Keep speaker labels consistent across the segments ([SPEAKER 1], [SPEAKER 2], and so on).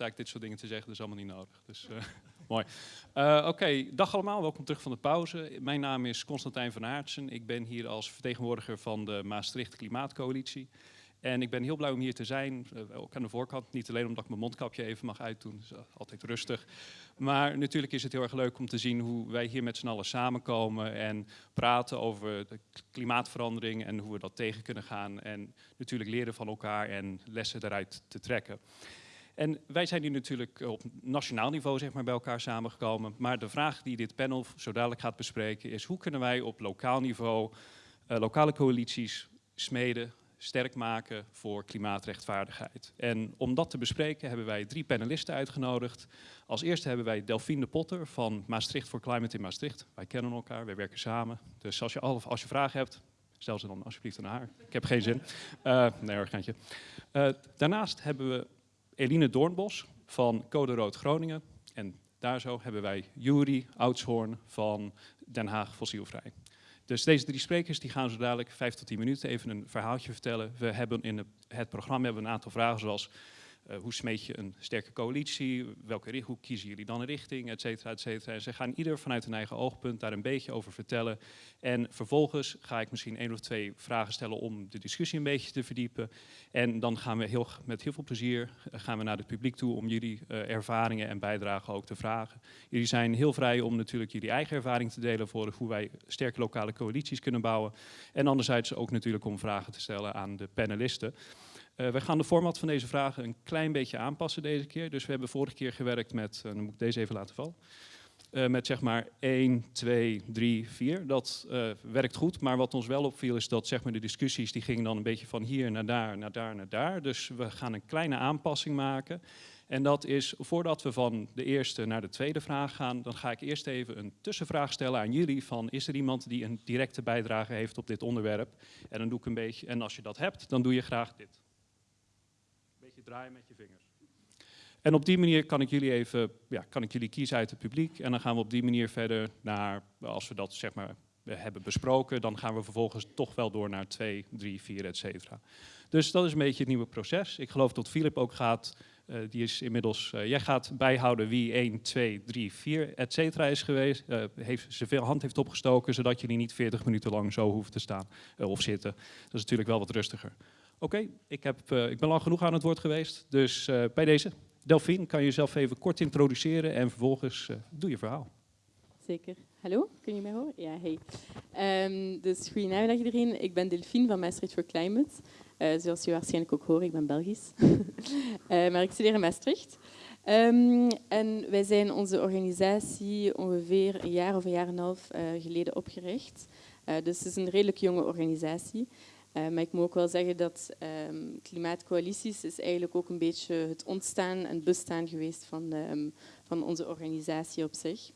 [SPEAKER 1] eigenlijk dit soort dingen te zeggen, dat is allemaal niet nodig. Dus uh, mooi. Uh, Oké, dag allemaal, welkom terug van de pauze. Mijn naam is Constantijn van Aartsen. Ik ben hier als vertegenwoordiger van de Maastricht Klimaatcoalitie. En ik ben heel blij om hier te zijn, uh, ook aan de voorkant. Niet alleen omdat ik mijn mondkapje even mag uitdoen, dat is altijd rustig. Maar natuurlijk is het heel erg leuk om te zien hoe wij hier met z'n allen samenkomen en praten over de klimaatverandering en hoe we dat tegen kunnen gaan. En natuurlijk leren van elkaar en lessen daaruit te trekken. En wij zijn hier natuurlijk op nationaal niveau zeg maar, bij elkaar samengekomen. Maar de vraag die dit panel zo dadelijk gaat bespreken is... hoe kunnen wij op lokaal niveau uh, lokale coalities smeden, sterk maken voor klimaatrechtvaardigheid. En om dat te bespreken hebben wij drie panelisten uitgenodigd. Als eerste hebben wij Delphine de Potter van Maastricht voor Climate in Maastricht. Wij kennen elkaar, wij werken samen. Dus als je, als je vragen hebt, stel ze dan alsjeblieft aan haar. Ik heb geen zin. Uh, nee hoor, uh, daarnaast hebben we Eline Doornbos van Code Rood Groningen. En daar zo hebben wij Juri Oudshoorn van Den Haag Fossielvrij. Dus deze drie sprekers die gaan zo dadelijk vijf tot tien minuten even een verhaaltje vertellen. We hebben in het programma hebben een aantal vragen zoals uh, hoe smeet je een sterke coalitie? Welke, hoe kiezen jullie dan een richting? Et cetera, et cetera. En ze gaan ieder vanuit hun eigen oogpunt daar een beetje over vertellen. En vervolgens ga ik misschien één of twee vragen stellen om de discussie een beetje te verdiepen. En dan gaan we heel, met heel veel plezier eh, gaan we naar het publiek toe om jullie uh, ervaringen en bijdragen ook te vragen. Jullie zijn heel vrij om natuurlijk jullie eigen ervaring te delen voor hoe wij sterke lokale coalities kunnen bouwen. En anderzijds ook natuurlijk om vragen te stellen aan de panelisten. Uh, we gaan de format van deze vragen een klein beetje aanpassen deze keer. Dus we hebben vorige keer gewerkt met, uh, dan moet ik deze even laten vallen, uh, met zeg maar 1, 2, 3, 4. Dat werkt goed, maar wat ons wel opviel is dat zeg maar, de discussies die gingen dan een beetje van hier naar daar, naar daar, naar daar. Dus we gaan een kleine aanpassing maken. En dat is, voordat we van de eerste naar de tweede vraag gaan, dan ga ik eerst even een tussenvraag stellen aan jullie van, is er iemand die een directe bijdrage heeft op dit onderwerp? En dan doe ik een beetje, en als je dat hebt, dan doe je graag dit draaien met je vingers. En op die manier kan ik jullie even, ja, kan ik jullie kiezen uit het publiek. En dan gaan we op die manier verder naar, als we dat zeg maar hebben besproken, dan gaan we vervolgens toch wel door naar 2, 3, 4, et cetera. Dus dat is een beetje het nieuwe proces. Ik geloof dat Filip ook gaat, uh, die is inmiddels, uh, jij gaat bijhouden wie 1, 2, 3, 4, et cetera is geweest, uh, heeft zoveel hand heeft opgestoken, zodat jullie niet 40 minuten lang zo hoeven te staan of zitten. Dat is natuurlijk wel wat rustiger. Oké, ik, uh, ik ben lang genoeg aan het woord geweest. Dus uh, bij deze, Delphine, kan je jezelf even kort introduceren en vervolgens uh, doe je verhaal.
[SPEAKER 2] Zeker. Hallo, kun je mij horen? Ja, hey. Um, dus goedenavond iedereen. Ik ben Delphine van Maastricht for Climate. zoals je waarschijnlijk ook hoort, ik ben Belgisch. maar ik studeer in Maastricht. Um, en wij zijn onze organisatie ongeveer een jaar of een jaar en een half geleden opgericht. dus het is een redelijk jonge organisatie. Uh, maar ik moet ook wel zeggen dat um, klimaatcoalities is eigenlijk ook een beetje het ontstaan en bestaan geweest van, de, um, van onze organisatie op zich.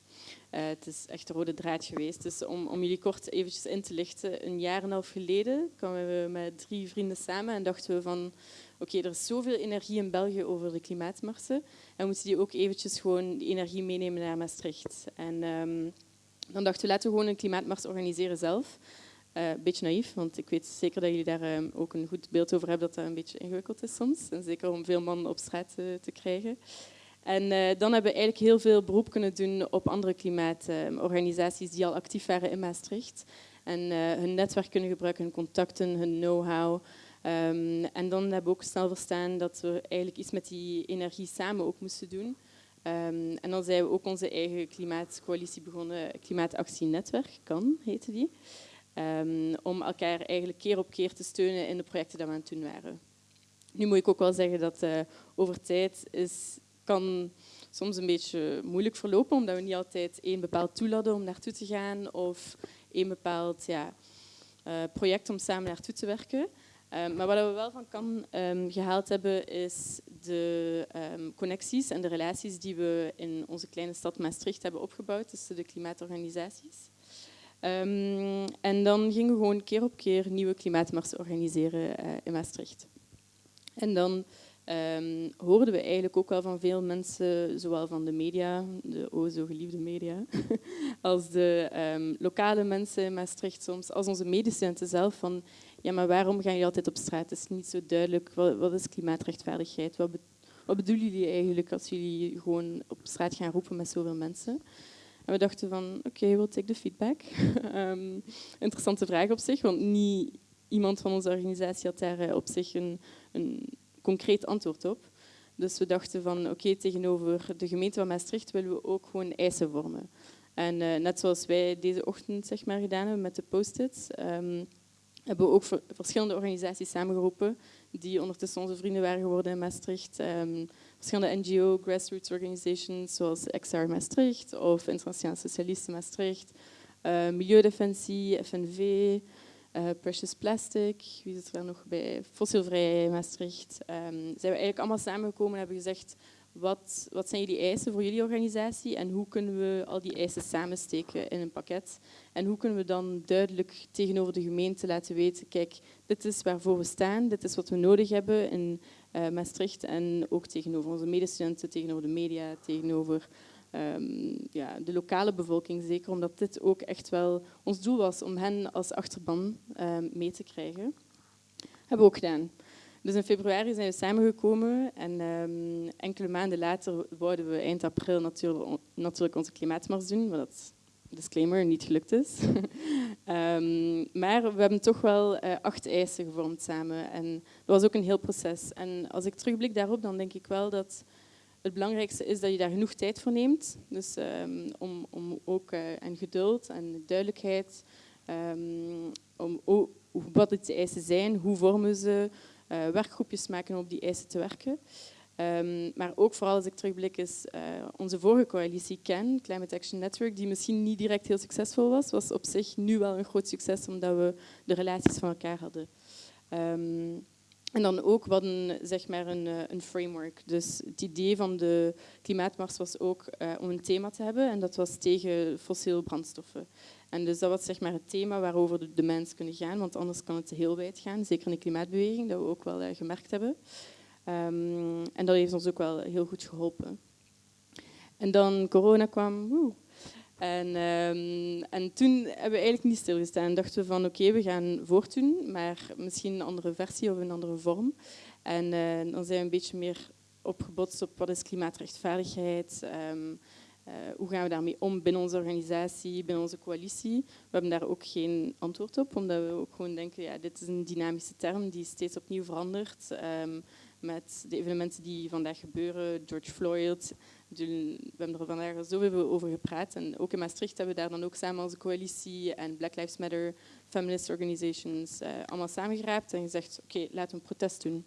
[SPEAKER 2] Uh, het is echt een rode draad geweest. Dus om, om jullie kort eventjes in te lichten, een jaar en een half geleden kwamen we met drie vrienden samen en dachten we van oké, er is zoveel energie in België over de klimaatmarsen en we moeten die ook eventjes gewoon die energie meenemen naar Maastricht. En um, dan dachten we laten we gewoon een klimaatmars organiseren zelf. Uh, een beetje naïef, want ik weet zeker dat jullie daar um, ook een goed beeld over hebben dat dat een beetje ingewikkeld is soms. En zeker om veel mannen op straat uh, te krijgen. En dan hebben we eigenlijk heel veel beroep kunnen doen op andere klimaatorganisaties die al actief waren in Maastricht. En hun netwerk kunnen gebruiken, hun contacten, hun know-how. Um, en dan hebben we ook snel verstaan dat we eigenlijk iets met die energie samen ook moesten doen. Um, en dan zijn we ook onze eigen klimaatcoalitie begonnen, Klimaatactienetwerk, kan heette die. Um, om elkaar eigenlijk keer op keer te steunen in de projecten die we aan het waren. Nu moet ik ook wel zeggen dat uh, over tijd is, kan soms een beetje moeilijk verlopen, omdat we niet altijd één bepaald tool om naartoe te gaan of één bepaald ja, uh, project om samen naartoe te werken. Um, maar wat we wel van kan um, gehaald hebben, is de connecties en de relaties die we in onze kleine stad Maastricht hebben opgebouwd tussen de klimaatorganisaties. Um, en dan gingen we gewoon keer op keer nieuwe klimaatmarsen organiseren uh, in Maastricht. En dan um, hoorden we eigenlijk ook wel van veel mensen, zowel van de media, de o zo geliefde media, als de um, lokale mensen in Maastricht soms, als onze medestudenten zelf, van ja, maar waarom gaan jullie altijd op straat? Het is niet zo duidelijk, wat, wat is klimaatrechtvaardigheid? Wat, wat bedoelen jullie eigenlijk als jullie gewoon op straat gaan roepen met zoveel mensen? En we dachten van, oké, okay, we'll take the feedback. um, interessante vraag op zich, want niet iemand van onze organisatie had daar op zich een, een concreet antwoord op. Dus we dachten van, oké, tegenover de gemeente van Maastricht willen we ook gewoon eisen vormen. En uh, net zoals wij deze ochtend zeg maar, gedaan hebben met de post-its, um, hebben we ook verschillende organisaties samengeroepen die ondertussen onze vrienden waren geworden in Maastricht. Um, verschillende NGO, grassroots organizations zoals XR Maastricht of Internationaal Socialisten Maastricht, uh, Milieudefensie, FNV, uh, Precious Plastic, wie zit er nog bij? Fossielvrij Maastricht. Um, zijn we eigenlijk allemaal samengekomen en hebben gezegd wat, wat zijn jullie eisen voor jullie organisatie en hoe kunnen we al die eisen samensteken in een pakket? En hoe kunnen we dan duidelijk tegenover de gemeente laten weten, kijk, dit is waarvoor we staan, dit is wat we nodig hebben in Maastricht en ook tegenover onze medestudenten, tegenover de media, tegenover um, ja, de lokale bevolking zeker, omdat dit ook echt wel ons doel was om hen als achterban um, mee te krijgen. Hebben we ook gedaan. Dus in februari zijn we samengekomen en um, enkele maanden later wouden we eind april natuurlijk, onze klimaatmars doen, wat disclaimer, niet gelukt is. um, maar we hebben toch wel uh, acht eisen gevormd samen en dat was ook een heel proces. En als ik terugblik daarop, dan denk ik wel dat het belangrijkste is dat je daar genoeg tijd voor neemt. Dus um, om, om ook uh, en geduld en duidelijkheid, om oh, wat de eisen zijn, hoe vormen ze, uh, werkgroepjes maken om op die eisen te werken. Um, maar ook vooral als ik terugblik is uh, onze vorige coalitie CAN, Climate Action Network, die misschien niet direct heel succesvol was, was op zich nu wel een groot succes omdat we de relaties van elkaar hadden. Um, en dan ook wat een, zeg maar een, eh, een, framework. Dus het idee van de klimaatmars was ook uh, om een thema te hebben en dat was tegen fossiele brandstoffen. En dus dat was zeg maar het thema waarover de, de mensen kunnen gaan, want anders kan het heel wijd gaan, zeker in de klimaatbeweging, dat we ook wel gemerkt hebben. Um, en dat heeft ons ook wel heel goed geholpen. En dan corona kwam, woe, en, um, en toen hebben we eigenlijk niet stilgestaan. Dachten we van oké, we gaan voortdoen, maar misschien een andere versie of een andere vorm. En uh, dan zijn we een beetje meer opgebotst op wat is klimaatrechtvaardigheid, um, hoe gaan we daarmee om binnen onze organisatie, binnen onze coalitie. We hebben daar ook geen antwoord op, omdat we ook gewoon denken, ja, dit is een dynamische term die steeds opnieuw verandert. Um, met de evenementen die vandaag gebeuren, George Floyd, we hebben er vandaag zoveel over gepraat. En ook in Maastricht hebben we daar dan ook samen als coalitie en Black Lives Matter, feminist organizations, uh, allemaal samengeraapt en gezegd, oké, laten we een protest doen.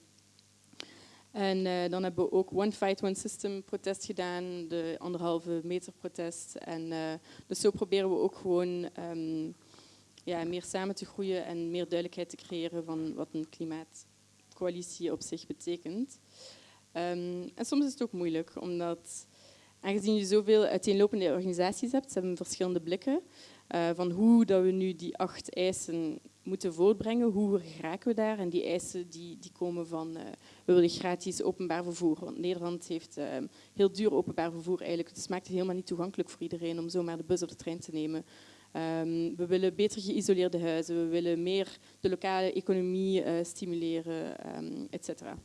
[SPEAKER 2] En uh, dan hebben we ook One Fight, One System protest gedaan, de anderhalve meter protest. En uh, dus zo proberen we ook gewoon um, ja, meer samen te groeien en meer duidelijkheid te creëren van wat een klimaatcoalitie op zich betekent. Um, en soms is het ook moeilijk, omdat Aangezien je zoveel uiteenlopende organisaties hebt, ze hebben verschillende blikken uh, van hoe dat we nu die acht eisen moeten voortbrengen, hoe geraken we daar. En die eisen die, die komen van, uh, we willen gratis openbaar vervoer. Want Nederland heeft uh, heel duur openbaar vervoer eigenlijk. Dus het maakt het helemaal niet toegankelijk voor iedereen om zomaar de bus of de trein te nemen. Um, we willen beter geïsoleerde huizen, we willen meer de lokale economie stimuleren, um, et cetera.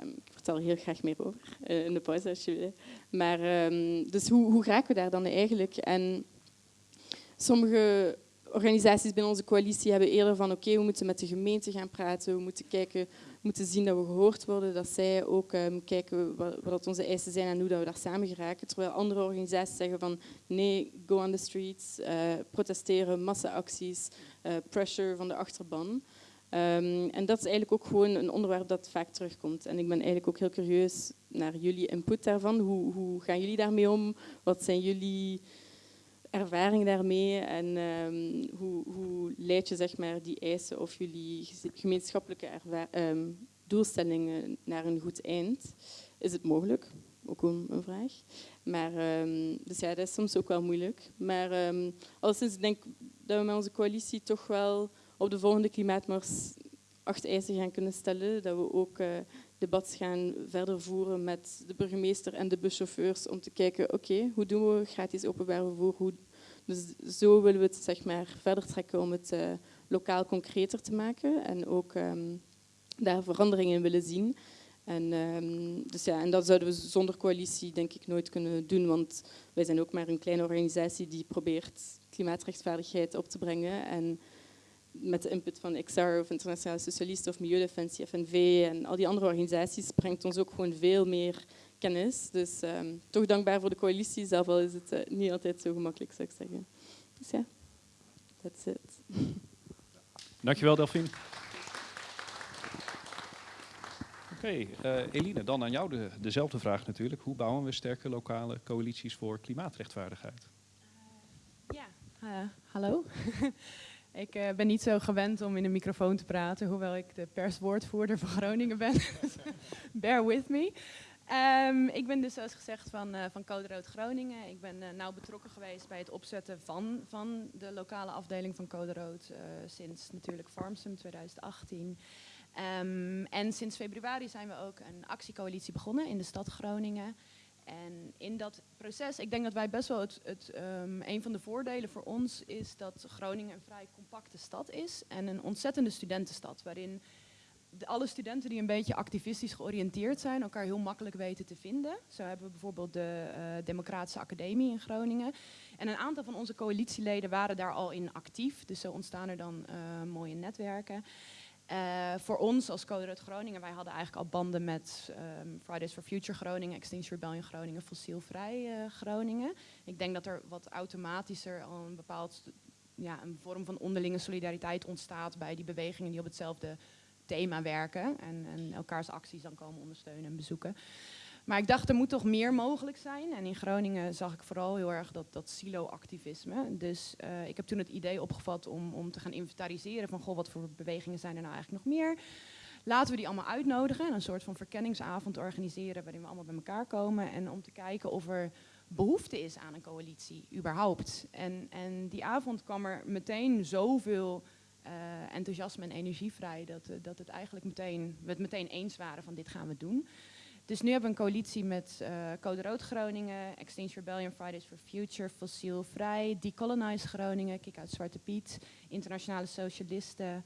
[SPEAKER 2] Um, ik vertel er heel graag meer over uh, in de pauze als je wil. Maar dus hoe, hoe geraken we daar dan eigenlijk? En sommige organisaties binnen onze coalitie hebben eerder van oké, we moeten met de gemeente gaan praten, we moeten kijken, moeten zien dat we gehoord worden, dat zij ook um, kijken wat, wat onze eisen zijn en hoe dat we daar samen geraken. Terwijl andere organisaties zeggen van nee, go on the streets, uh, protesteren, massaacties, uh, pressure van de achterban. Um, en dat is eigenlijk ook gewoon een onderwerp dat vaak terugkomt. En ik ben eigenlijk ook heel curieus naar jullie input daarvan. Hoe, hoe gaan jullie daarmee om? Wat zijn jullie ervaringen daarmee? En um, hoe, hoe leid je zeg maar, die eisen of jullie gemeenschappelijke um, doelstellingen naar een goed eind? Is het mogelijk? Ook een, vraag. Maar, dus ja, dat is soms ook wel moeilijk. Maar um, alleszins denk ik dat we met onze coalitie toch wel op de volgende klimaatmars acht eisen gaan kunnen stellen. Dat we ook uh, debat gaan verder voeren met de burgemeester en de buschauffeurs om te kijken, oké, hoe doen we gratis openbaar vervoer? Hoe... Dus zo willen we het zeg maar, verder trekken om het uh, lokaal concreter te maken en ook um, daar veranderingen in willen zien. En, ehm, dus ja, en dat zouden we zonder coalitie denk ik nooit kunnen doen, want wij zijn ook maar een kleine organisatie die probeert klimaatrechtvaardigheid op te brengen. En met de input van XR of Internationale Socialisten of Milieudefensie, FNV en al die andere organisaties brengt ons ook gewoon veel meer kennis. Dus ehm, toch dankbaar voor de coalitie, zelf al is het eh, niet altijd zo gemakkelijk, zou ik zeggen. Dus ja, that's it.
[SPEAKER 1] Dankjewel Delphine. Oké, eh, Eline, dan aan jou de, dezelfde vraag natuurlijk. Hoe bouwen we sterke lokale coalities voor klimaatrechtvaardigheid?
[SPEAKER 3] Ja, uh, hallo. ik uh, ben niet zo gewend om in een microfoon te praten, hoewel ik de perswoordvoerder van Groningen ben. Bear with me. Um, ik ben dus zoals gezegd van, uh, van Code Rood Groningen. Ik ben uh, nauw betrokken geweest bij het opzetten van, van de lokale afdeling van Code Rood sinds natuurlijk Farmsum 2018. Um, en sinds februari zijn we ook een actiecoalitie begonnen in de stad Groningen. En in dat proces, ik denk dat wij best wel het, het um, een van de voordelen voor ons is dat Groningen een vrij compacte stad is en een ontzettende studentenstad, waarin alle studenten die een beetje activistisch georiënteerd zijn, elkaar heel makkelijk weten te vinden. Zo hebben we bijvoorbeeld de uh, Democratische Academie in Groningen. En een aantal van onze coalitieleden waren daar al in actief, dus zo ontstaan er dan uh, mooie netwerken. Uh, voor ons als Code Rood Groningen, wij hadden eigenlijk al banden met um, Fridays for Future Groningen, Extinction Rebellion Groningen, Fossielvrij Groningen. Ik denk dat er wat automatischer al een bepaald ja, een vorm van onderlinge solidariteit ontstaat bij die bewegingen die op hetzelfde thema werken en, en elkaars acties dan komen ondersteunen en bezoeken. Maar ik dacht, er moet toch meer mogelijk zijn. En in Groningen zag ik vooral heel erg dat, dat silo-activisme. Dus uh, ik heb toen het idee opgevat om, om te gaan inventariseren van... goh, wat voor bewegingen zijn er nou eigenlijk nog meer? Laten we die allemaal uitnodigen en een soort van verkenningsavond organiseren... waarin we allemaal bij elkaar komen. En om te kijken of er behoefte is aan een coalitie, überhaupt. En, en die avond kwam er meteen zoveel... Uh, enthousiasme en energie vrij, dat, uh, dat het eigenlijk meteen, we het meteen eens waren van dit gaan we doen. Dus nu hebben we een coalitie met uh, Code Rood Groningen, Extinction Rebellion, Fridays for Future, Fossiel Vrij, Decolonize Groningen, Kik uit Zwarte Piet, Internationale Socialisten,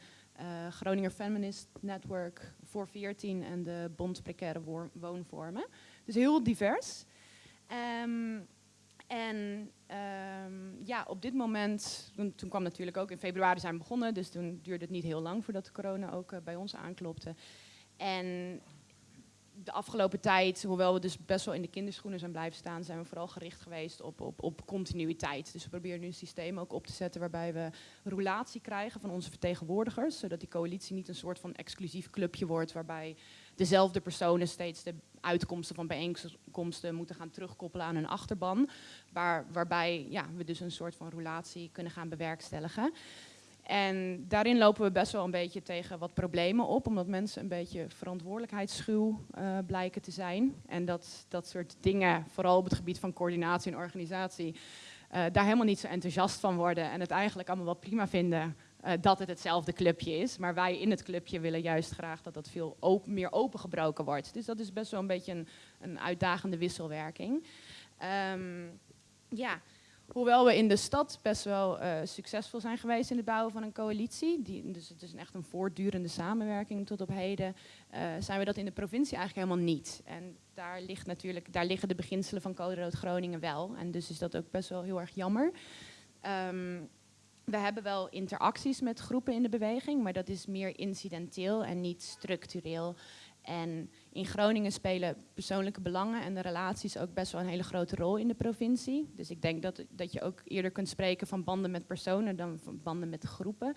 [SPEAKER 3] Groninger Feminist Network, Voor 14 en de Bond Precaire Woonvormen. Dus heel divers. Um, en um, ja, op dit moment, toen, kwam natuurlijk ook in februari zijn we begonnen, dus toen duurde het niet heel lang voordat de corona ook uh, bij ons aanklopte. En de afgelopen tijd, hoewel we dus best wel in de kinderschoenen zijn blijven staan, zijn we vooral gericht geweest op, op, op continuïteit. Dus we proberen nu een systeem ook op te zetten waarbij we roulatie krijgen van onze vertegenwoordigers, zodat die coalitie niet een soort van exclusief clubje wordt waarbij dezelfde personen steeds de uitkomsten van bijeenkomsten moeten gaan terugkoppelen aan hun achterban, waar, waarbij ja, we dus een soort van roulatie kunnen gaan bewerkstelligen. En daarin lopen we best wel een beetje tegen wat problemen op, omdat mensen een beetje verantwoordelijkheidsschuw uh, blijken te zijn. En dat dat soort dingen, vooral op het gebied van coördinatie en organisatie, uh, daar helemaal niet zo enthousiast van worden en het eigenlijk allemaal wel prima vinden uh, dat het hetzelfde clubje is. Maar wij in het clubje willen juist graag dat dat veel meer opengebroken wordt. Dus dat is best wel een beetje een, een uitdagende wisselwerking. Um, ja. Hoewel we in de stad best wel uh, succesvol zijn geweest in het bouwen van een coalitie, die, dus het is echt een voortdurende samenwerking tot op heden, uh, zijn we dat in de provincie eigenlijk helemaal niet. En daar, ligt natuurlijk, daar liggen de beginselen van Code Rood Groningen wel. En dus is dat ook best wel heel erg jammer. Um, we hebben wel interacties met groepen in de beweging, maar dat is meer incidenteel en niet structureel. En in Groningen spelen persoonlijke belangen en de relaties ook best wel een hele grote rol in de provincie. Dus ik denk dat, dat je ook eerder kunt spreken van banden met personen dan van banden met groepen.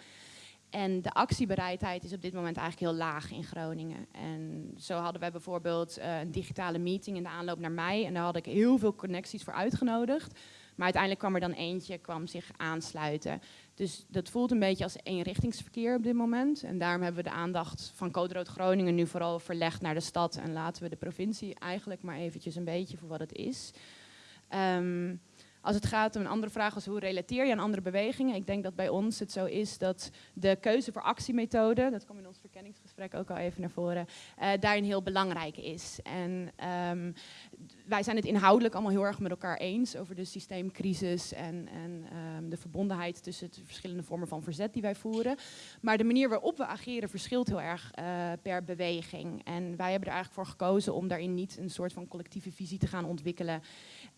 [SPEAKER 3] En de actiebereidheid is op dit moment eigenlijk heel laag in Groningen. En zo hadden wij bijvoorbeeld uh, een digitale meeting in de aanloop naar mei. En daar had ik heel veel connecties voor uitgenodigd. Maar uiteindelijk kwam er dan eentje, kwam zich aansluiten. Dus dat voelt een beetje als eenrichtingsverkeer op dit moment. En daarom hebben we de aandacht van Code Rood Groningen nu vooral verlegd naar de stad. En laten we de provincie eigenlijk maar eventjes een beetje voor wat het is. Um, als het gaat om een andere vraag als hoe relateer je aan andere bewegingen. Ik denk dat bij ons het zo is dat de keuze voor actiemethode, dat kwam in ons verkenningsgesprek ook al even naar voren, uh, daarin heel belangrijk is. En um, wij zijn het inhoudelijk allemaal heel erg met elkaar eens over de systeemcrisis en, en ehm, de verbondenheid tussen de verschillende vormen van verzet die wij voeren. Maar de manier waarop we ageren verschilt heel erg eh, per beweging. En wij hebben er eigenlijk voor gekozen om daarin niet een soort van collectieve visie te gaan ontwikkelen.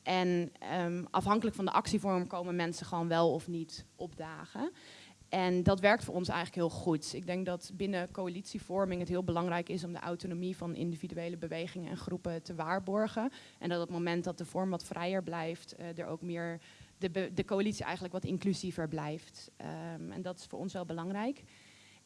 [SPEAKER 3] En ehm, afhankelijk van de actievorm komen mensen gewoon wel of niet opdagen. En dat werkt voor ons eigenlijk heel goed. Ik denk dat binnen coalitievorming het heel belangrijk is om de autonomie van individuele bewegingen en groepen te waarborgen. En dat op het moment dat de vorm wat vrijer blijft, uh, er ook meer de, de, coalitie eigenlijk wat inclusiever blijft. Um, en dat is voor ons wel belangrijk.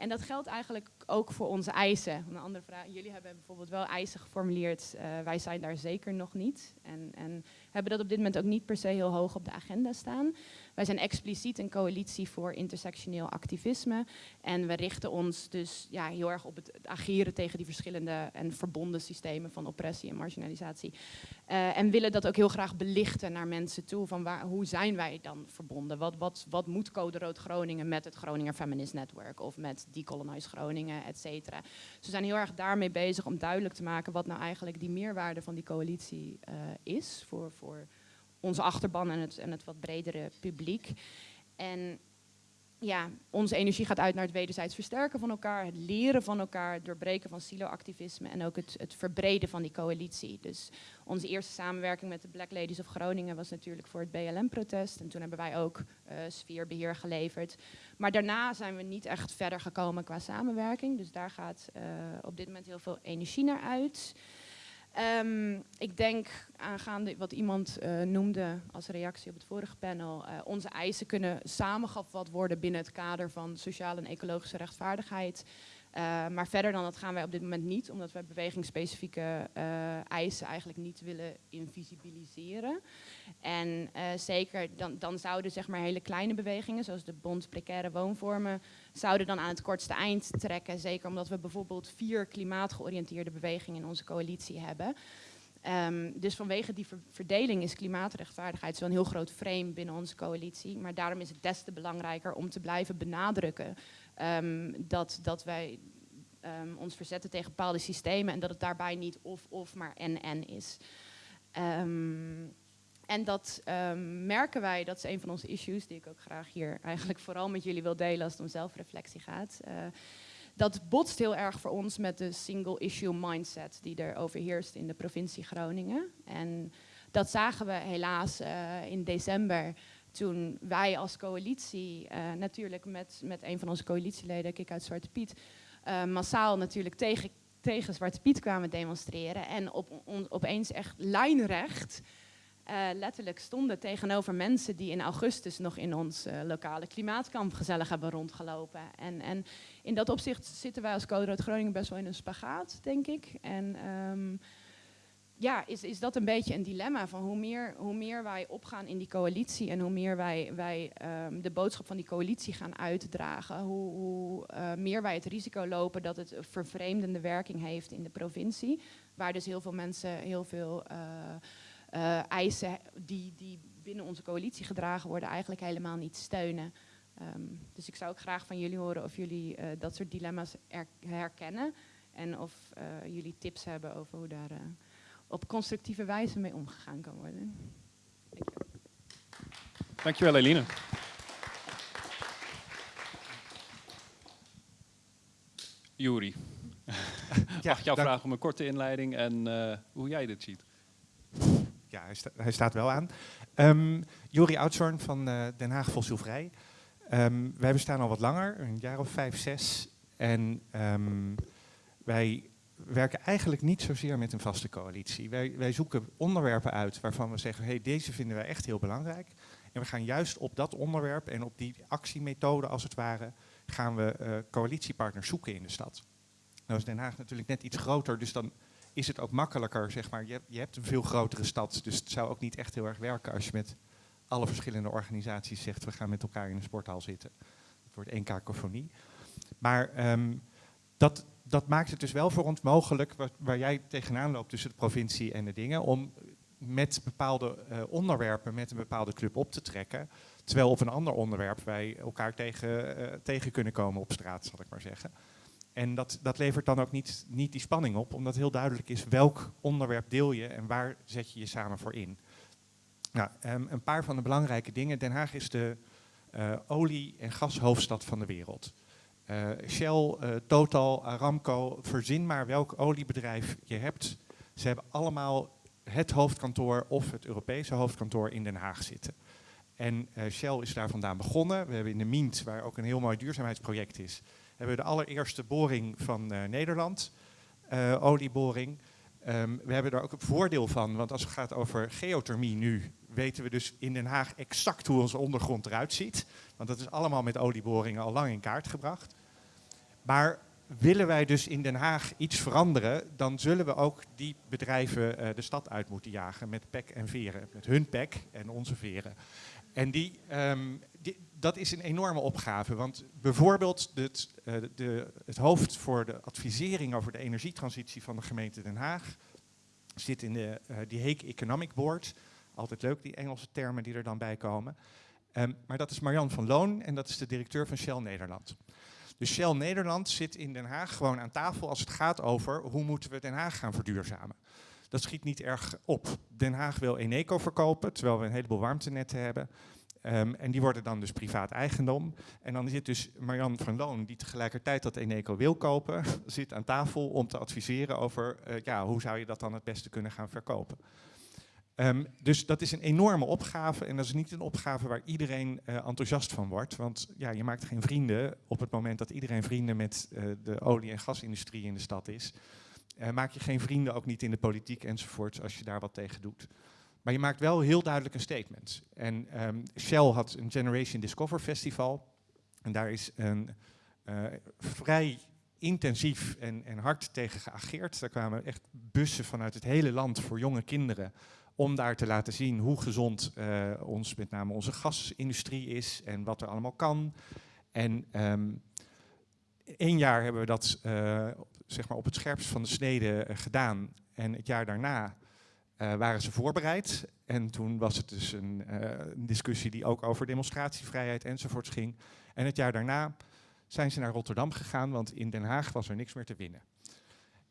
[SPEAKER 3] En dat geldt eigenlijk ook voor onze eisen. Een andere vraag, jullie hebben bijvoorbeeld wel eisen geformuleerd. Uh, wij zijn daar zeker nog niet. En, en hebben dat op dit moment ook niet per se heel hoog op de agenda staan. Wij zijn expliciet een coalitie voor intersectioneel activisme. En we richten ons dus ja, heel erg op het, ageren tegen die verschillende en verbonden systemen van oppressie en marginalisatie. Uh, en willen dat ook heel graag belichten naar mensen toe. Van waar, hoe zijn wij dan verbonden? Wat, wat, wat moet Code Rood Groningen met het Groninger Feminist Network of met Decolonize Groningen, et cetera. Dus we zijn heel erg daarmee bezig om duidelijk te maken wat nou eigenlijk die meerwaarde van die coalitie uh, is voor, voor onze achterban en het, en het wat bredere publiek. En ja, onze energie gaat uit naar het wederzijds versterken van elkaar, het leren van elkaar, het doorbreken van silo-activisme en ook het, het verbreden van die coalitie. Dus onze eerste samenwerking met de Black Ladies of Groningen was natuurlijk voor het BLM-protest. En toen hebben wij ook uh, sfeerbeheer geleverd. Maar daarna zijn we niet echt verder gekomen qua samenwerking. Dus daar gaat uh, op dit moment heel veel energie naar uit. Um, ik denk aangaande wat iemand uh, noemde als reactie op het vorige panel, uh, onze eisen kunnen samengevat worden binnen het kader van sociale en ecologische rechtvaardigheid. Uh, maar verder dan dat gaan wij op dit moment niet, omdat wij bewegingsspecifieke eisen eigenlijk niet willen invisibiliseren. En uh, zeker dan, dan zouden zeg maar hele kleine bewegingen, zoals de Bond Precaire Woonvormen, zouden dan aan het kortste eind trekken. Zeker omdat we bijvoorbeeld vier klimaatgeoriënteerde bewegingen in onze coalitie hebben. Um, dus vanwege die ver verdeling is klimaatrechtvaardigheid zo'n heel groot frame binnen onze coalitie. Maar daarom is het des te belangrijker om te blijven benadrukken um, dat, dat wij um, ons verzetten tegen bepaalde systemen en dat het daarbij niet of-of, maar en-en is. Um, en dat merken wij, dat is een van onze issues die ik ook graag hier eigenlijk vooral met jullie wil delen als het om zelfreflectie gaat. Uh, dat botst heel erg voor ons met de single issue mindset die er overheerst in de provincie Groningen. En dat zagen we helaas uh, in december toen wij als coalitie, uh, natuurlijk met, met een van onze coalitieleden, Kik uit Zwarte Piet, massaal natuurlijk tegen, tegen Zwarte Piet kwamen demonstreren. En op, opeens echt lijnrecht uh, letterlijk stonden tegenover mensen die in augustus nog in ons lokale klimaatkamp gezellig hebben rondgelopen. En, en, in dat opzicht zitten wij als Code Rood Groningen best wel in een spagaat, denk ik. En um, ja, is, is dat een beetje een dilemma van hoe meer, hoe meer wij opgaan in die coalitie en hoe meer wij, wij um, de boodschap van die coalitie gaan uitdragen, hoe, hoe uh, meer wij het risico lopen dat het vervreemdende werking heeft in de provincie, waar dus heel veel mensen heel veel uh, eisen die, die binnen onze coalitie gedragen worden eigenlijk helemaal niet steunen. Um, dus ik zou ook graag van jullie horen of jullie dat soort dilemma's herkennen en of jullie tips hebben over hoe daar op constructieve wijze mee omgegaan kan worden.
[SPEAKER 1] Dankjewel, Dankjewel Eline. Juri, ja, mag ik jou vragen om een korte inleiding en hoe jij dit ziet?
[SPEAKER 4] ja, hij, sta, hij, staat wel aan. Um, Jori Oudshoorn van uh, Den Haag Fossielvrij. Um, wij bestaan al wat langer, een jaar of vijf, zes. En um, wij werken eigenlijk niet zozeer met een vaste coalitie. Wij, wij zoeken onderwerpen uit waarvan we zeggen, hey, deze vinden wij echt heel belangrijk. En we gaan juist op dat onderwerp en op die actiemethode als het ware, gaan we uh, coalitiepartners zoeken in de stad. Nou is Den Haag natuurlijk net iets groter, dus dan is het ook makkelijker, zeg maar. Je, je, hebt een veel grotere stad, dus het zou ook niet echt heel erg werken als je met alle verschillende organisaties zegt, we gaan met elkaar in een sporthal zitten. Het wordt één kakofonie. Maar um, dat, dat maakt het dus wel voor ons mogelijk, waar, waar, jij tegenaan loopt tussen de provincie en de dingen, om met bepaalde uh, onderwerpen met een bepaalde club op te trekken. Terwijl op een ander onderwerp wij elkaar tegen, uh, tegen kunnen komen op straat, zal ik maar zeggen. En dat, dat levert dan ook niet, niet die spanning op, omdat heel duidelijk is welk onderwerp deel je en waar zet je je samen voor in. Nou, ehm, een paar van de belangrijke dingen. Den Haag is de uh, olie- en gashoofdstad van de wereld. Uh, Shell, uh, Total, Aramco, verzin maar welk oliebedrijf je hebt. Ze hebben allemaal het hoofdkantoor of het Europese hoofdkantoor in Den Haag zitten. En Shell is daar vandaan begonnen. We hebben in de Mient, waar ook een heel mooi duurzaamheidsproject is, hebben we de allereerste boring van Nederland, olieboring. Um, we hebben daar ook een voordeel van, want als het gaat over geothermie nu, weten we dus in Den Haag exact hoe onze ondergrond eruit ziet. Want dat is allemaal met olieboringen al lang in kaart gebracht. Maar willen wij dus in Den Haag iets veranderen, dan zullen we ook die bedrijven uh, de stad uit moeten jagen met pek en veren. Met hun pek en onze veren. En die, die, dat is een enorme opgave. Want bijvoorbeeld het, uh, de, het hoofd voor de advisering over de energietransitie van de gemeente Den Haag zit in de, uh, die Heek Economic Board. Altijd leuk, die Engelse termen die er dan bij komen. Um, maar dat is Marjan van Loon en dat is de directeur van Shell Nederland. Dus Shell Nederland zit in Den Haag gewoon aan tafel als het gaat over hoe moeten we Den Haag gaan verduurzamen. Dat schiet niet erg op. Den Haag wil Eneco verkopen, terwijl we een heleboel warmtenetten hebben. Um, en die worden dan dus privaat eigendom. En dan zit dus Marjan van Loon, die tegelijkertijd dat Eneco wil kopen, zit aan tafel om te adviseren over uh, ja, hoe zou je dat dan het beste kunnen gaan verkopen. Um, dus dat is een enorme opgave en dat is niet een opgave waar iedereen uh, enthousiast van wordt. Want ja, je maakt geen vrienden op het moment dat iedereen vrienden met uh, de olie- en gasindustrie in de stad is. Uh, maak je geen vrienden, ook niet in de politiek enzovoort, als je daar wat tegen doet. Maar je maakt wel heel duidelijk een statement. En um, Shell had een Generation Discover Festival. En daar is een vrij intensief en, en hard tegen geageerd. Daar kwamen echt bussen vanuit het hele land voor jonge kinderen om daar te laten zien hoe gezond uh, ons, met name onze gasindustrie is en wat er allemaal kan. En um, één jaar hebben we dat uh, zeg maar op het scherpst van de snede uh, gedaan. En het jaar daarna waren ze voorbereid. En toen was het dus een, een, discussie die ook over demonstratievrijheid enzovoorts ging. En het jaar daarna zijn ze naar Rotterdam gegaan, want in Den Haag was er niks meer te winnen.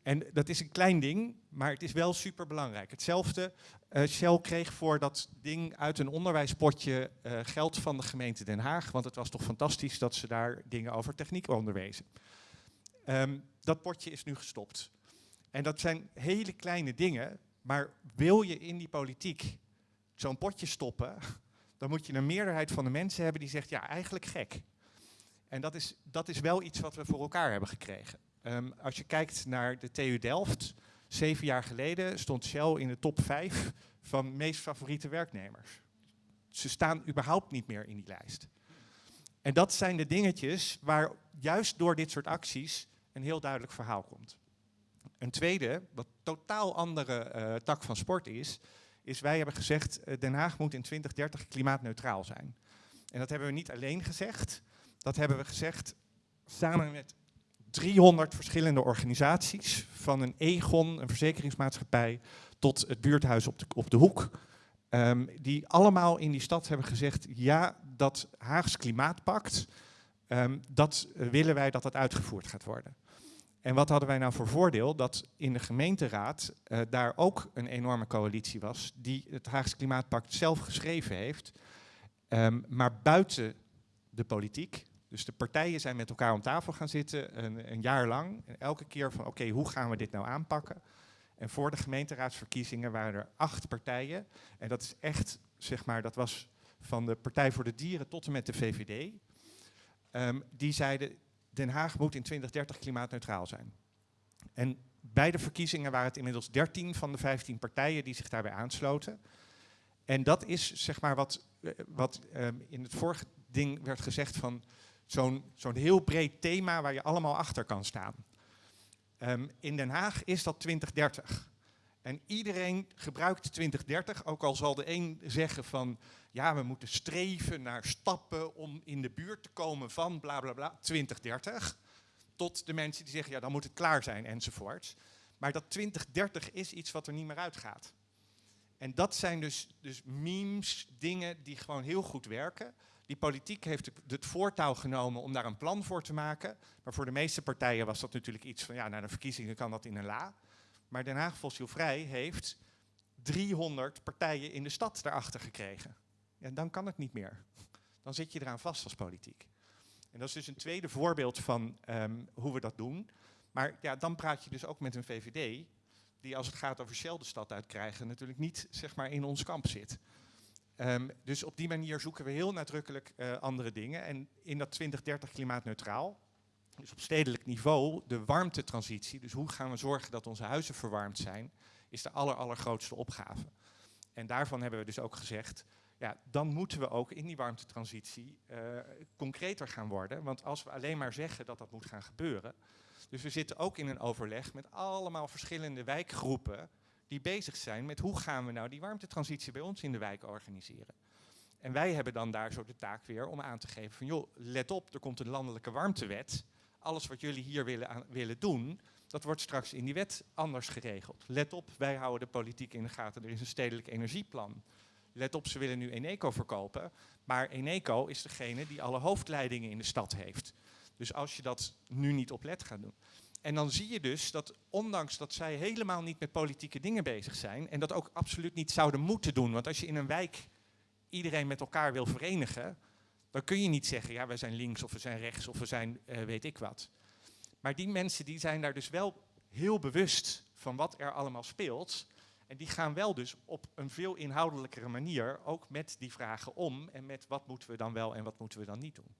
[SPEAKER 4] En dat is een klein ding, maar het is wel super belangrijk. Hetzelfde, uh, Shell kreeg voor dat ding uit een onderwijspotje uh, geld van de gemeente Den Haag, want het was toch fantastisch dat ze daar dingen over techniek onderwezen. Um, dat potje is nu gestopt. En dat zijn hele kleine dingen, maar wil je in die politiek zo'n potje stoppen, dan moet je een meerderheid van de mensen hebben die zegt, ja, eigenlijk gek. En dat is, dat is wel iets wat we voor elkaar hebben gekregen. Um, als je kijkt naar de TU Delft, zeven jaar geleden stond Shell in de top vijf van meest favoriete werknemers. Ze staan überhaupt niet meer in die lijst. En dat zijn de dingetjes waar juist door dit soort acties een heel duidelijk verhaal komt. Een tweede, wat totaal andere uh, tak van sport is, is wij hebben gezegd uh, Den Haag moet in 2030 klimaatneutraal zijn. En dat hebben we niet alleen gezegd, dat hebben we gezegd samen met 300 verschillende organisaties, van een Egon, een verzekeringsmaatschappij, tot het buurthuis op de, op de hoek. Um, die allemaal in die stad hebben gezegd, ja, dat Haags Klimaatpact, um, dat willen wij dat dat uitgevoerd gaat worden. En wat hadden wij nou voor voordeel? Dat in de gemeenteraad uh, daar ook een enorme coalitie was, die het Haags Klimaatpact zelf geschreven heeft, um, maar buiten de politiek, dus de partijen zijn met elkaar om tafel gaan zitten, een, een jaar lang. En elke keer van, oké, hoe gaan we dit nou aanpakken? En voor de gemeenteraadsverkiezingen waren er acht partijen. En dat is echt, zeg maar, dat was van de Partij voor de Dieren tot en met de VVD. Um, die zeiden, Den Haag moet in 2030 klimaatneutraal zijn. En bij de verkiezingen waren het inmiddels 13 van de 15 partijen die zich daarbij aansloten. En dat is, zeg maar, wat, wat um, in het vorige ding werd gezegd van zo'n zo'n heel breed thema waar je allemaal achter kan staan. Um, in Den Haag is dat 2030. En iedereen gebruikt 2030, ook al zal de een zeggen van ja, we moeten streven naar stappen om in de buurt te komen van bla bla bla 2030. Tot de mensen die zeggen ja, dan moet het klaar zijn enzovoorts. Maar dat 2030 is iets wat er niet meer uitgaat. En dat zijn dus, dus memes, dingen die gewoon heel goed werken Die politiek heeft het- voortouw genomen om daar een plan voor te maken. Maar voor de meeste partijen was dat natuurlijk iets van, ja, na de verkiezingen kan dat in een la. Maar Den Haag Fossielvrij heeft 300 partijen in de stad daarachter gekregen. Ja, dan kan het niet meer. Dan zit je eraan vast als politiek. En dat is dus een tweede voorbeeld van ehm, hoe we dat doen. Maar ja, dan praat je dus ook met een VVD, die als het gaat over Shell de stad uitkrijgen, natuurlijk niet zeg maar, in ons kamp zit. Ehm, dus op die manier zoeken we heel nadrukkelijk eh, andere dingen. En in dat 2030 klimaatneutraal, dus op stedelijk niveau, de warmtetransitie, dus hoe gaan we zorgen dat onze huizen verwarmd zijn, is de aller, allergrootste opgave. En daarvan hebben we dus ook gezegd, ja, dan moeten we ook in die warmtetransitie eh, concreter gaan worden. Want als we alleen maar zeggen dat dat moet gaan gebeuren. Dus we zitten ook in een overleg met allemaal verschillende wijkgroepen die bezig zijn met hoe gaan we nou die warmtetransitie bij ons in de wijk organiseren. En wij hebben dan daar zo de taak weer om aan te geven van joh, let op, er komt een landelijke warmtewet. Alles wat jullie hier willen, willen doen, dat wordt straks in die wet anders geregeld. Let op, wij houden de politiek in de gaten, er is een stedelijk energieplan. Let op, ze willen nu Eneco verkopen, maar Eneco is degene die alle hoofdleidingen in de stad heeft. Dus als je dat nu niet op let gaat doen. En dan zie je dus dat ondanks dat zij helemaal niet met politieke dingen bezig zijn en dat ook absoluut niet zouden moeten doen, want als je in een wijk iedereen met elkaar wil verenigen, dan kun je niet zeggen, ja, wij zijn links of we zijn rechts of we zijn eh, weet ik wat. Maar die mensen die zijn daar dus wel heel bewust van wat er allemaal speelt. En die gaan wel dus op een veel inhoudelijkere manier ook met die vragen om en met wat moeten we dan wel en wat moeten we dan niet doen.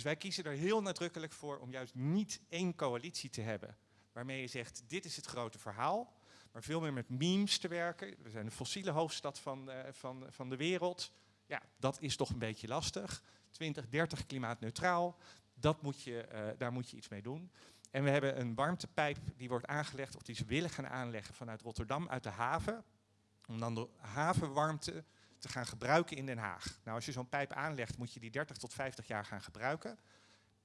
[SPEAKER 4] Dus wij kiezen er heel nadrukkelijk voor om juist niet één coalitie te hebben waarmee je zegt dit is het grote verhaal, maar veel meer met memes te werken. We zijn de fossiele hoofdstad van, eh, van, van de wereld. Ja, dat is toch een beetje lastig. 2030 klimaatneutraal, dat moet je, eh, daar moet je iets mee doen. En we hebben een warmtepijp die wordt aangelegd, of die ze willen gaan aanleggen vanuit Rotterdam uit de haven. Om dan de havenwarmte te gaan gebruiken in Den Haag. Nou, als je zo'n pijp aanlegt, moet je die 30 tot 50 jaar gaan gebruiken.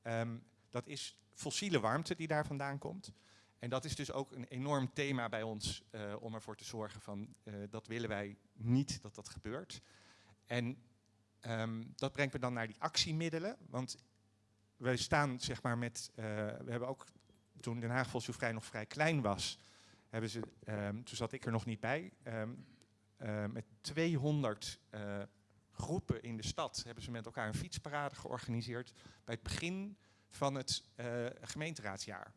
[SPEAKER 4] Ehm, dat is fossiele warmte die daar vandaan komt. En dat is dus ook een enorm thema bij ons eh, om ervoor te zorgen van eh, dat willen wij niet dat dat gebeurt. En ehm, dat brengt me dan naar die actiemiddelen. Want wij staan zeg maar met, eh, we hebben ook toen Den Haag Fossielvrij nog vrij klein was, hebben ze, ehm, toen zat ik er nog niet bij, eh, met 200 eh, groepen in de stad hebben ze met elkaar een fietsparade georganiseerd bij het begin van het eh, gemeenteraadsjaar.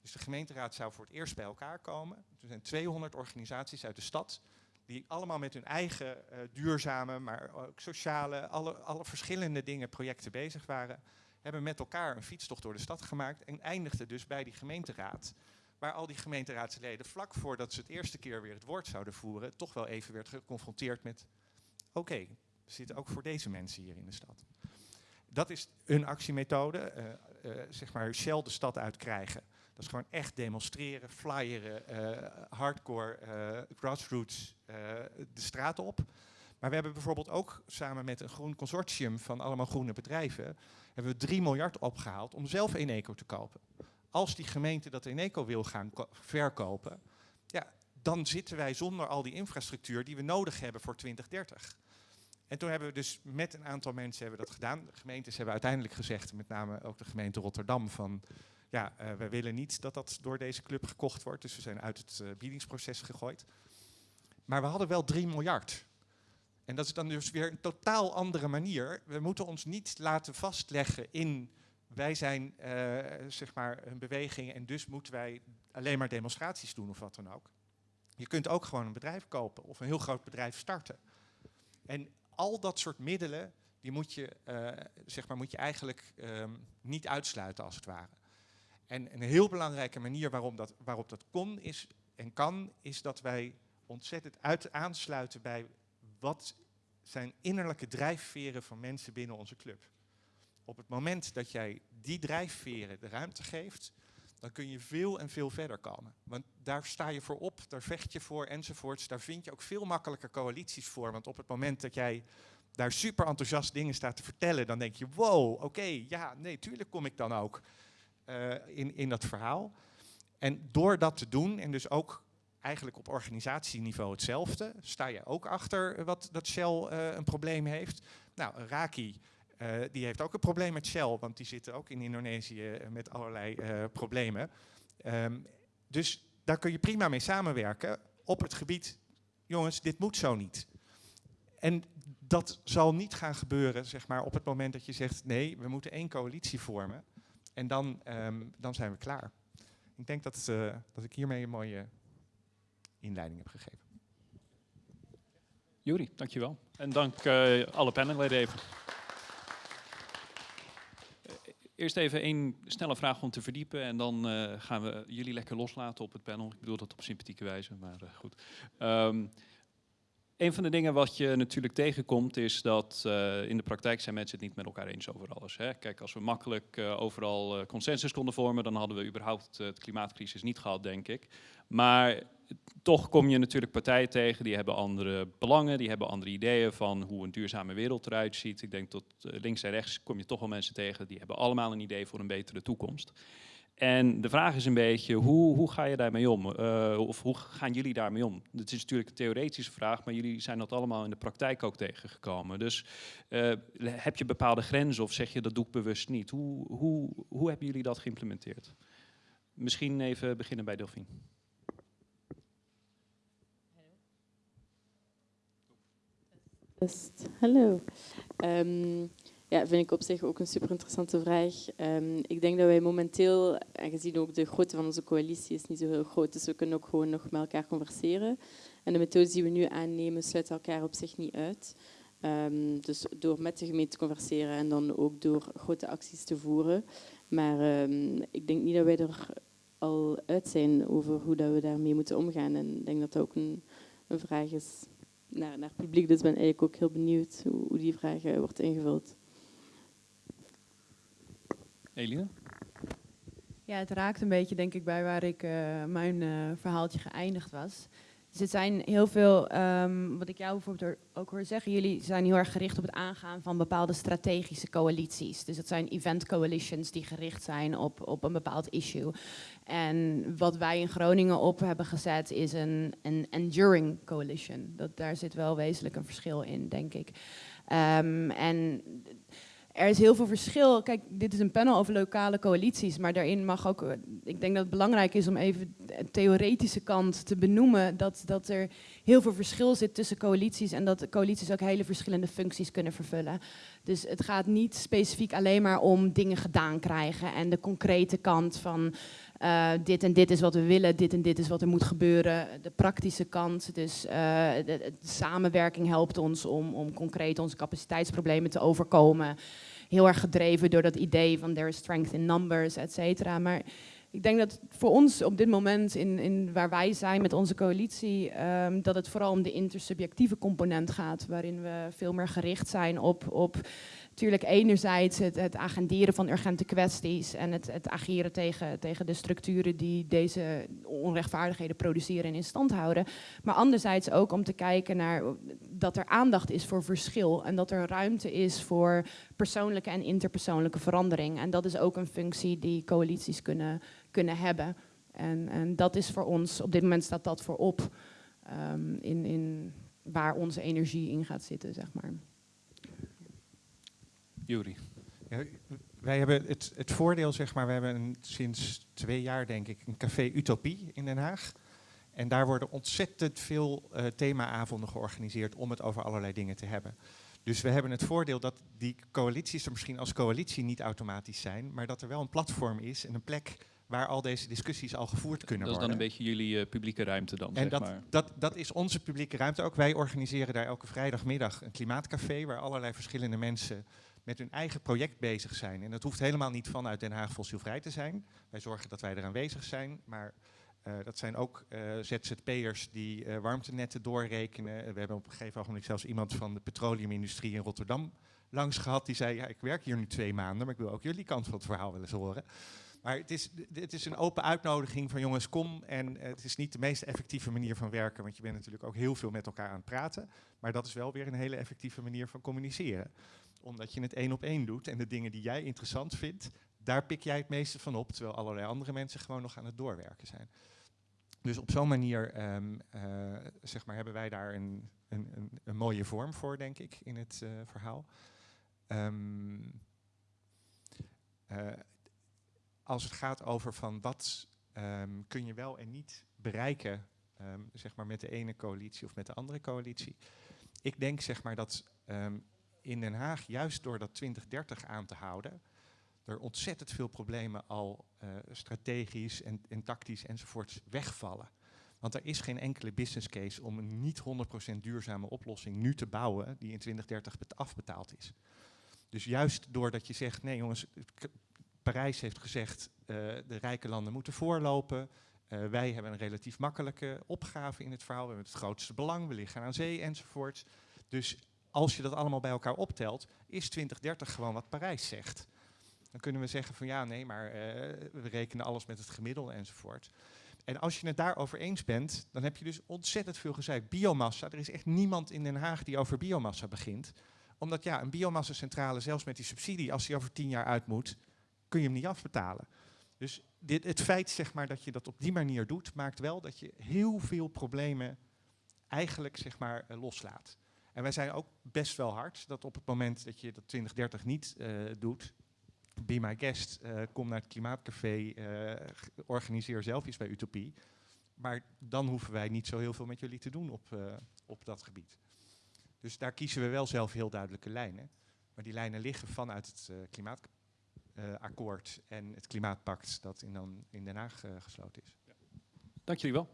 [SPEAKER 4] Dus de gemeenteraad zou voor het eerst bij elkaar komen. Er zijn 200 organisaties uit de stad die allemaal met hun eigen duurzame, maar ook sociale, alle, alle verschillende dingen, projecten bezig waren. Hebben met elkaar een fietstocht door de stad gemaakt en eindigde dus bij die gemeenteraad. Waar al die gemeenteraadsleden vlak voordat ze het eerste keer weer het woord zouden voeren, toch wel even werd geconfronteerd met: oké, we zitten ook voor deze mensen hier in de stad. Dat is een actiemethode, eh, eh, zeg maar Shell de stad uitkrijgen. Dat is gewoon echt demonstreren, flyeren, eh, hardcore, grassroots de straat op. Maar we hebben bijvoorbeeld ook samen met een groen consortium van allemaal groene bedrijven, hebben we 3 miljard opgehaald om zelf Eneco te kopen. Als die gemeente dat Eneco wil gaan ko- verkopen, ja, dan zitten wij zonder al die infrastructuur die we nodig hebben voor 2030. En toen hebben we dus met een aantal mensen hebben dat gedaan. De gemeentes hebben uiteindelijk gezegd, met name ook de gemeente Rotterdam, van ja, eh, we willen niet dat dat door deze club gekocht wordt. Dus we zijn uit het eh, biedingsproces gegooid. Maar we hadden wel 3 miljard. En dat is dan dus weer een totaal andere manier. We moeten ons niet laten vastleggen in wij zijn eh, zeg maar een beweging en dus moeten wij alleen maar demonstraties doen of wat dan ook. Je kunt ook gewoon een bedrijf kopen of een heel groot bedrijf starten. En al dat soort middelen, die moet je, eh, zeg maar, moet je eigenlijk ehm, niet uitsluiten als het ware. En een heel belangrijke manier waarom dat, waarop dat kon is, en kan, is dat wij ontzettend uit aansluiten bij wat zijn innerlijke drijfveren van mensen binnen onze club. Op het moment dat jij die drijfveren de ruimte geeft, dan kun je veel en veel verder komen. Want daar sta je voor op, daar vecht je voor enzovoorts. Daar vind je ook veel makkelijker coalities voor. Want op het moment dat jij daar super enthousiast dingen staat te vertellen, dan denk je, wow, oké, ja, nee, tuurlijk kom ik dan ook eh, in, in dat verhaal. En door dat te doen, en dus ook eigenlijk op organisatieniveau hetzelfde, sta je ook achter wat dat Shell eh, een probleem heeft. Nou, Raki eh, die heeft ook een probleem met Shell, want die zitten ook in Indonesië eh, met allerlei eh, problemen. Ehm, dus daar kun je prima mee samenwerken op het gebied, jongens, dit moet zo niet. En dat zal niet gaan gebeuren zeg maar, op het moment dat je zegt, nee, we moeten één coalitie vormen. En dan, ehm, dan zijn we klaar. Ik denk dat, dat ik hiermee een mooie inleiding heb gegeven.
[SPEAKER 1] Juri, dankjewel. En dank alle panelleden even. Eerst even één snelle vraag om te verdiepen en dan uh, gaan we jullie lekker loslaten op het panel. Ik bedoel dat op sympathieke wijze, maar uh, goed. Um, een van de dingen wat je natuurlijk tegenkomt is dat uh, in de praktijk zijn mensen het niet met elkaar eens over alles. Hè. Kijk, als we makkelijk overal consensus konden vormen, dan hadden we überhaupt de klimaatcrisis niet gehad, denk ik. Maar toch kom je natuurlijk partijen tegen die hebben andere belangen, die hebben andere ideeën van hoe een duurzame wereld eruit ziet. Ik denk dat links en rechts kom je toch wel mensen tegen die hebben allemaal een idee voor een betere toekomst. En de vraag is een beetje, hoe, hoe ga je daarmee om? Uh, of hoe gaan jullie daarmee om? Het is natuurlijk een theoretische vraag, maar jullie zijn dat allemaal in de praktijk ook tegengekomen. Dus uh, heb je bepaalde grenzen of zeg je dat doe ik bewust niet? Hoe, hoe, hoe hebben jullie dat geïmplementeerd? Misschien even beginnen bij Delphine.
[SPEAKER 2] Hallo. Um, ja, vind ik op zich ook een super interessante vraag. Um, ik denk dat wij momenteel, aangezien ook de grootte van onze coalitie is niet zo heel groot, dus we kunnen ook gewoon nog met elkaar converseren. En de methodes die we nu aannemen sluiten elkaar op zich niet uit. Um, dus door met de gemeente te converseren en dan ook door grote acties te voeren. Maar ik denk niet dat wij er al uit zijn over hoe dat we daarmee moeten omgaan. En ik denk dat dat ook een, een vraag is naar, naar het publiek. Dus ben eigenlijk ook heel benieuwd hoe, hoe die vraag uh, wordt ingevuld.
[SPEAKER 1] Eline?
[SPEAKER 3] Ja, het raakt een beetje denk ik bij waar ik uh, mijn uh, verhaaltje geëindigd was. Dus het zijn heel veel, um, wat ik jou bijvoorbeeld ook hoor zeggen, jullie zijn heel erg gericht op het aangaan van bepaalde strategische coalities. Dus dat zijn event coalitions die gericht zijn op, op een bepaald issue. En wat wij in Groningen op hebben gezet is een, een enduring coalition. Dat, daar zit wel wezenlijk een verschil in, denk ik. Um, en er is heel veel verschil. Kijk, dit is een panel over lokale coalities, maar daarin mag ook, ik denk dat het belangrijk is om even de theoretische kant te benoemen, dat, dat er heel veel verschil zit tussen coalities en dat coalities ook hele verschillende functies kunnen vervullen. Dus het gaat niet specifiek alleen maar om dingen gedaan krijgen en de concrete kant van uh, dit en dit is wat we willen, dit en dit is wat er moet gebeuren. De praktische kant, dus uh, de, de, samenwerking helpt ons om, om concreet onze capaciteitsproblemen te overkomen. Heel erg gedreven door dat idee van there is strength in numbers, et cetera. Maar ik denk dat voor ons op dit moment, in, in waar wij zijn met onze coalitie, um, dat het vooral om de intersubjectieve component gaat, waarin we veel meer gericht zijn op, op natuurlijk enerzijds het, het, agenderen van urgente kwesties en het, het ageren tegen, tegen de structuren die deze onrechtvaardigheden produceren en in stand houden. Maar anderzijds ook om te kijken naar dat er aandacht is voor verschil en dat er ruimte is voor persoonlijke en interpersoonlijke verandering. En dat is ook een functie die coalities kunnen, kunnen hebben. En, en dat is voor ons, op dit moment staat dat voorop um, in, in waar onze energie in gaat zitten, zeg maar.
[SPEAKER 1] Juri.
[SPEAKER 4] Ja, wij hebben het, het, voordeel, zeg maar, we hebben een, sinds twee jaar denk ik een café Utopie in Den Haag. En daar worden ontzettend veel uh, themaavonden georganiseerd om het over allerlei dingen te hebben. Dus we hebben het voordeel dat die coalities er misschien als coalitie niet automatisch zijn, maar dat er wel een platform is en een plek waar al deze discussies al gevoerd kunnen worden.
[SPEAKER 1] Dat is dan een beetje jullie uh, publieke ruimte dan,
[SPEAKER 4] En
[SPEAKER 1] zeg
[SPEAKER 4] dat,
[SPEAKER 1] maar.
[SPEAKER 4] dat, dat is onze publieke ruimte ook. Wij organiseren daar elke vrijdagmiddag een klimaatcafé waar allerlei verschillende mensen met hun eigen project bezig zijn. En dat hoeft helemaal niet vanuit Den Haag fossielvrij te zijn. Wij zorgen dat wij er aanwezig zijn, maar uh, dat zijn ook uh, ZZP'ers die uh, warmtenetten doorrekenen. We hebben op een gegeven moment zelfs iemand van de petroleumindustrie in Rotterdam langs gehad. Die zei, ja, ik werk hier nu twee maanden, maar ik wil ook jullie kant van het verhaal wel eens horen. Maar het is, het is een open uitnodiging van jongens, kom. En het is niet de meest effectieve manier van werken, want je bent natuurlijk ook heel veel met elkaar aan het praten. Maar dat is wel weer een hele effectieve manier van communiceren omdat je het één op één doet en de dingen die jij interessant vindt, daar pik jij het meeste van op, terwijl allerlei andere mensen gewoon nog aan het doorwerken zijn. Dus op zo'n manier um, uh, zeg maar, hebben wij daar een, een, een, mooie vorm voor, denk ik, in het uh, verhaal. ehm, eh, als het gaat over van wat ehm, kun je wel en niet bereiken, ehm, zeg maar met de ene coalitie of met de andere coalitie. Ik denk zeg maar dat ehm, in Den Haag, juist door dat 2030 aan te houden, er ontzettend veel problemen al eh, strategisch en, en tactisch enzovoorts wegvallen. Want er is geen enkele business case om een niet 100% duurzame oplossing nu te bouwen die in 2030 bet- afbetaald is. Dus juist doordat je zegt, nee jongens, Parijs heeft gezegd, eh, de rijke landen moeten voorlopen. Eh, wij hebben een relatief makkelijke opgave in het verhaal. We hebben het grootste belang, we liggen aan zee enzovoort. Dus als je dat allemaal bij elkaar optelt, is 2030 gewoon wat Parijs zegt. Dan kunnen we zeggen van ja, nee, maar eh, we rekenen alles met het gemiddelde enzovoort. En als je het daarover eens bent, dan heb je dus ontzettend veel gezegd. Biomassa, er is echt niemand in Den Haag die over biomassa begint. Omdat ja, een biomassacentrale, zelfs met die subsidie, als die over tien jaar uit moet, kun je hem niet afbetalen. Dus dit, het feit zeg maar, dat je dat op die manier doet, maakt wel dat je heel veel problemen eigenlijk zeg maar, eh, loslaat. En wij zijn ook best wel hard dat op het moment dat je dat 2030 niet eh, doet, be my guest, eh, kom naar het Klimaatcafé, organiseer zelf iets bij Utopie. Maar dan hoeven wij niet zo heel veel met jullie te doen op, op dat gebied. Dus daar kiezen we wel zelf heel duidelijke lijnen. Maar die lijnen liggen vanuit het eh, klimaatakkoord en het klimaatpact dat in, dan in Den Haag eh, gesloten is.
[SPEAKER 1] Dank jullie wel.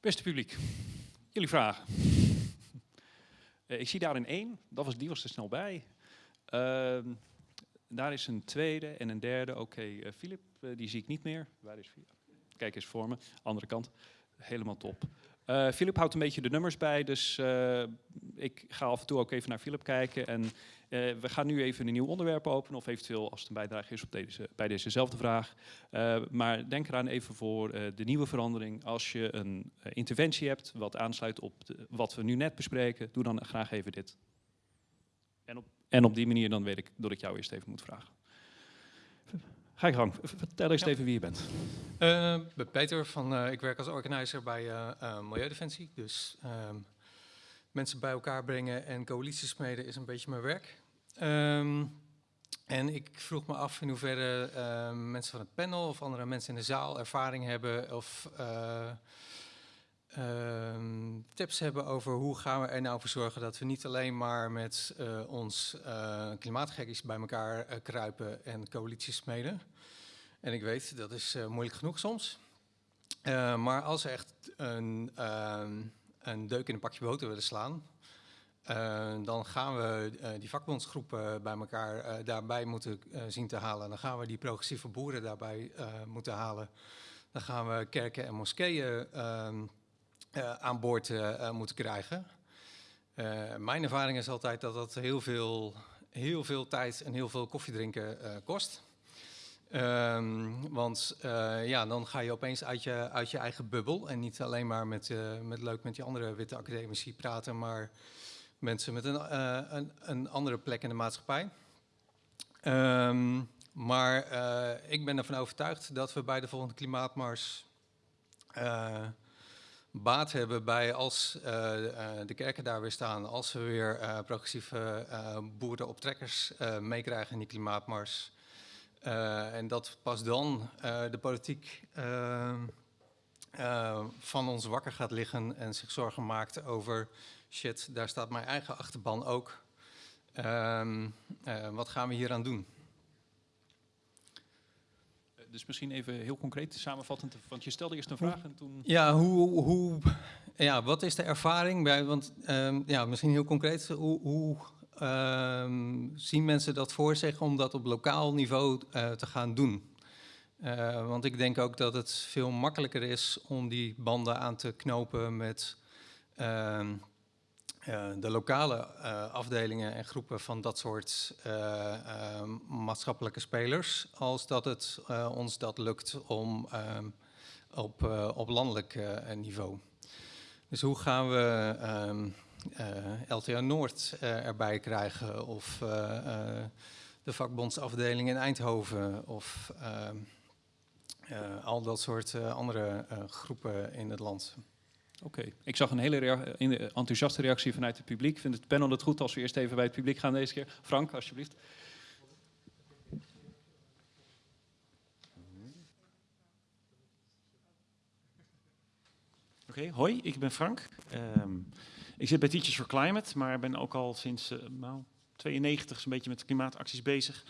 [SPEAKER 1] Beste publiek, jullie vragen. Eh, ik zie daar een één, dat was, die was er snel bij. Ehm, daar is een tweede en een derde. Oké, eh, Filip, eh, die zie ik niet meer. Waar is Filip? Kijk eens voor me, andere kant. Helemaal top. Eh Filip houdt een beetje de nummers bij, dus eh, ik ga af en toe ook even naar Filip kijken. En eh, we gaan nu even een nieuw onderwerp openen, of eventueel als het een bijdrage is op deze, bij dezezelfde vraag. Maar denk eraan even voor de nieuwe verandering. Als je een interventie hebt wat aansluit op wat we nu net bespreken, doe dan graag even dit. En op, en op die manier dan weet ik dat ik jou eerst even moet vragen. Ga je gang. Vertel eens
[SPEAKER 5] Ja.
[SPEAKER 1] even wie je bent.
[SPEAKER 5] Ik ben Peter, van, eh, ik werk als organizer bij eh, Milieudefensie. Dus ehm, mensen bij elkaar brengen en coalities smeden is een beetje mijn werk. Ehm, en ik vroeg me af in hoeverre mensen van het panel of andere mensen in de zaal ervaring hebben of eh, ehm, tips hebben over hoe gaan we er nou voor zorgen dat we niet alleen maar met ons klimaatgekkies bij elkaar kruipen en coalities smeden. En ik weet, dat is eh, moeilijk genoeg soms. Eh, maar als we echt een, ehm, een deuk in een pakje boter willen slaan, eh, dan gaan we die vakbondsgroepen bij elkaar daarbij moeten zien te halen. Dan gaan we die progressieve boeren daarbij moeten halen. Dan gaan we kerken en moskeeën ehm, eh, aan boord moeten krijgen. Mijn ervaring is altijd dat dat heel veel, heel veel tijd en heel veel koffiedrinken kost. Ehm, want eh, ja, dan ga je opeens uit je, uit je eigen bubbel. En niet alleen maar met, eh, met leuk met die andere witte academici praten, maar mensen met een, eh, een, een andere plek in de maatschappij. Ehm, maar ik ben ervan overtuigd dat we bij de volgende klimaatmars baat hebben bij als de kerken daar weer staan, als we weer progressieve boeren op trekkers meekrijgen in die klimaatmars. Eh, en dat pas dan eh, de politiek eh, eh, van ons wakker gaat liggen en zich zorgen maakt over shit, daar staat mijn eigen achterban ook. Ehm, eh, wat gaan we hier aan doen?
[SPEAKER 1] Dus misschien even heel concreet samenvattend, want je stelde eerst een vraag en toen...
[SPEAKER 5] Ja, hoe, hoe, ja, wat is de ervaring bij? Want ehm, ja, misschien heel concreet, hoe, hoe ehm, zien mensen dat voor zich om dat op lokaal niveau eh, te gaan doen? Eh, want ik denk ook dat het veel makkelijker is om die banden aan te knopen met ehm, eh, de lokale afdelingen en groepen van dat soort eh, eh, maatschappelijke spelers, als dat het ons dat lukt om ehm, op, op landelijk niveau. Dus hoe gaan we ehm LTA Noord eh, erbij krijgen of eh, eh, de vakbondsafdeling in Eindhoven of ehm, eh, al dat soort eh, andere eh, groepen in het land.
[SPEAKER 1] Oké, ik zag een hele rea- enthousiaste reactie vanuit het publiek. Vindt het panel het goed als we eerst even bij het publiek gaan deze keer? Frank, alsjeblieft.
[SPEAKER 6] Oké, hoi, ik ben Frank. Ehm, ik zit bij Teachers for Climate, maar ben ook al sinds eh nou, 92 zo'n beetje met klimaatacties bezig.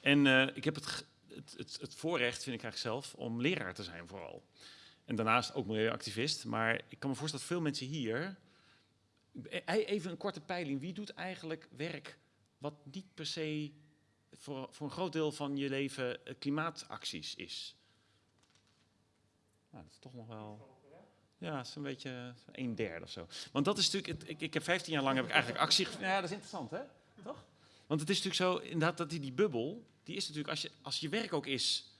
[SPEAKER 6] En eh, ik heb het, het, het, het voorrecht, vind ik eigenlijk zelf, om leraar te zijn vooral. En daarnaast ook milieuactivist. Maar ik kan me voorstellen dat veel mensen hier... E- Even een korte peiling. Wie doet eigenlijk werk wat niet per se voor, voor een groot deel van je leven eh, klimaatacties is? Nou, dat is toch nog wel... Ja, het is een beetje een derde of zo. Want dat is natuurlijk, ik, ik heb 15 jaar lang heb ik eigenlijk actie. Ja, dat is interessant, hè? Toch? Want het is natuurlijk zo, inderdaad, dat die, die bubbel, die is natuurlijk, als je, als je werk ook is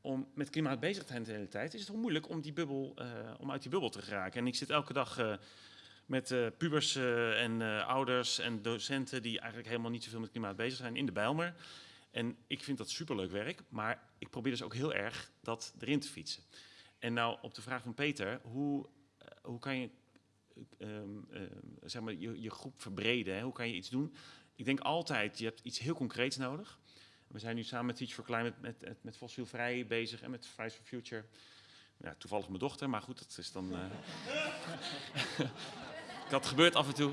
[SPEAKER 6] om met klimaat bezig te zijn de hele tijd, is het heel moeilijk om, die bubbel, eh, om uit die bubbel te geraken. En ik zit elke dag eh, met eh, pubers en ouders en docenten die eigenlijk helemaal niet zoveel met klimaat bezig zijn in de Bijlmer. En ik vind dat superleuk werk, maar ik probeer dus ook heel erg dat erin te fietsen. En nou, op de vraag van Peter, hoe, eh, hoe kan je ehm, ehm, zeg maar, je, je groep verbreden? Hoe kan je iets doen? Ik denk altijd, je hebt iets heel concreets nodig. We zijn nu samen met Teach for Climate met, met, fossielvrij bezig en met Fridays for Future. Ja, toevallig mijn dochter, maar goed, dat is dan... eh dat gebeurt af en toe.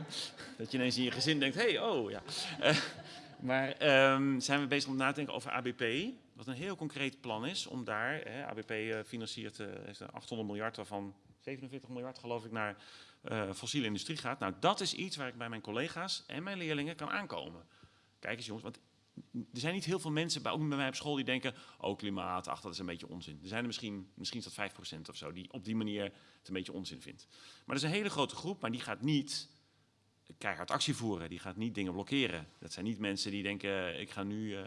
[SPEAKER 6] Dat je ineens in je gezin denkt, hey, oh ja. Eh, maar ehm, zijn we bezig om na te denken over ABP, wat een heel concreet plan is om daar, hè, ABP eh, financiert, eh, heeft een 800 miljard, waarvan 47 miljard geloof ik naar eh, fossiele industrie gaat. Nou, dat is iets waar ik bij mijn collega's en mijn leerlingen kan aankomen. Kijk eens jongens, want er zijn niet heel veel mensen, ook bij mij op school, die denken, oh klimaat, ach dat is een beetje onzin. Er zijn er misschien, misschien is dat 5% of zo, die op die manier het een beetje onzin vindt. Maar er is een hele grote groep, maar die gaat niet keihard actie voeren. Die gaat niet dingen blokkeren. Dat zijn niet mensen die denken, eh, ik ga nu... eh,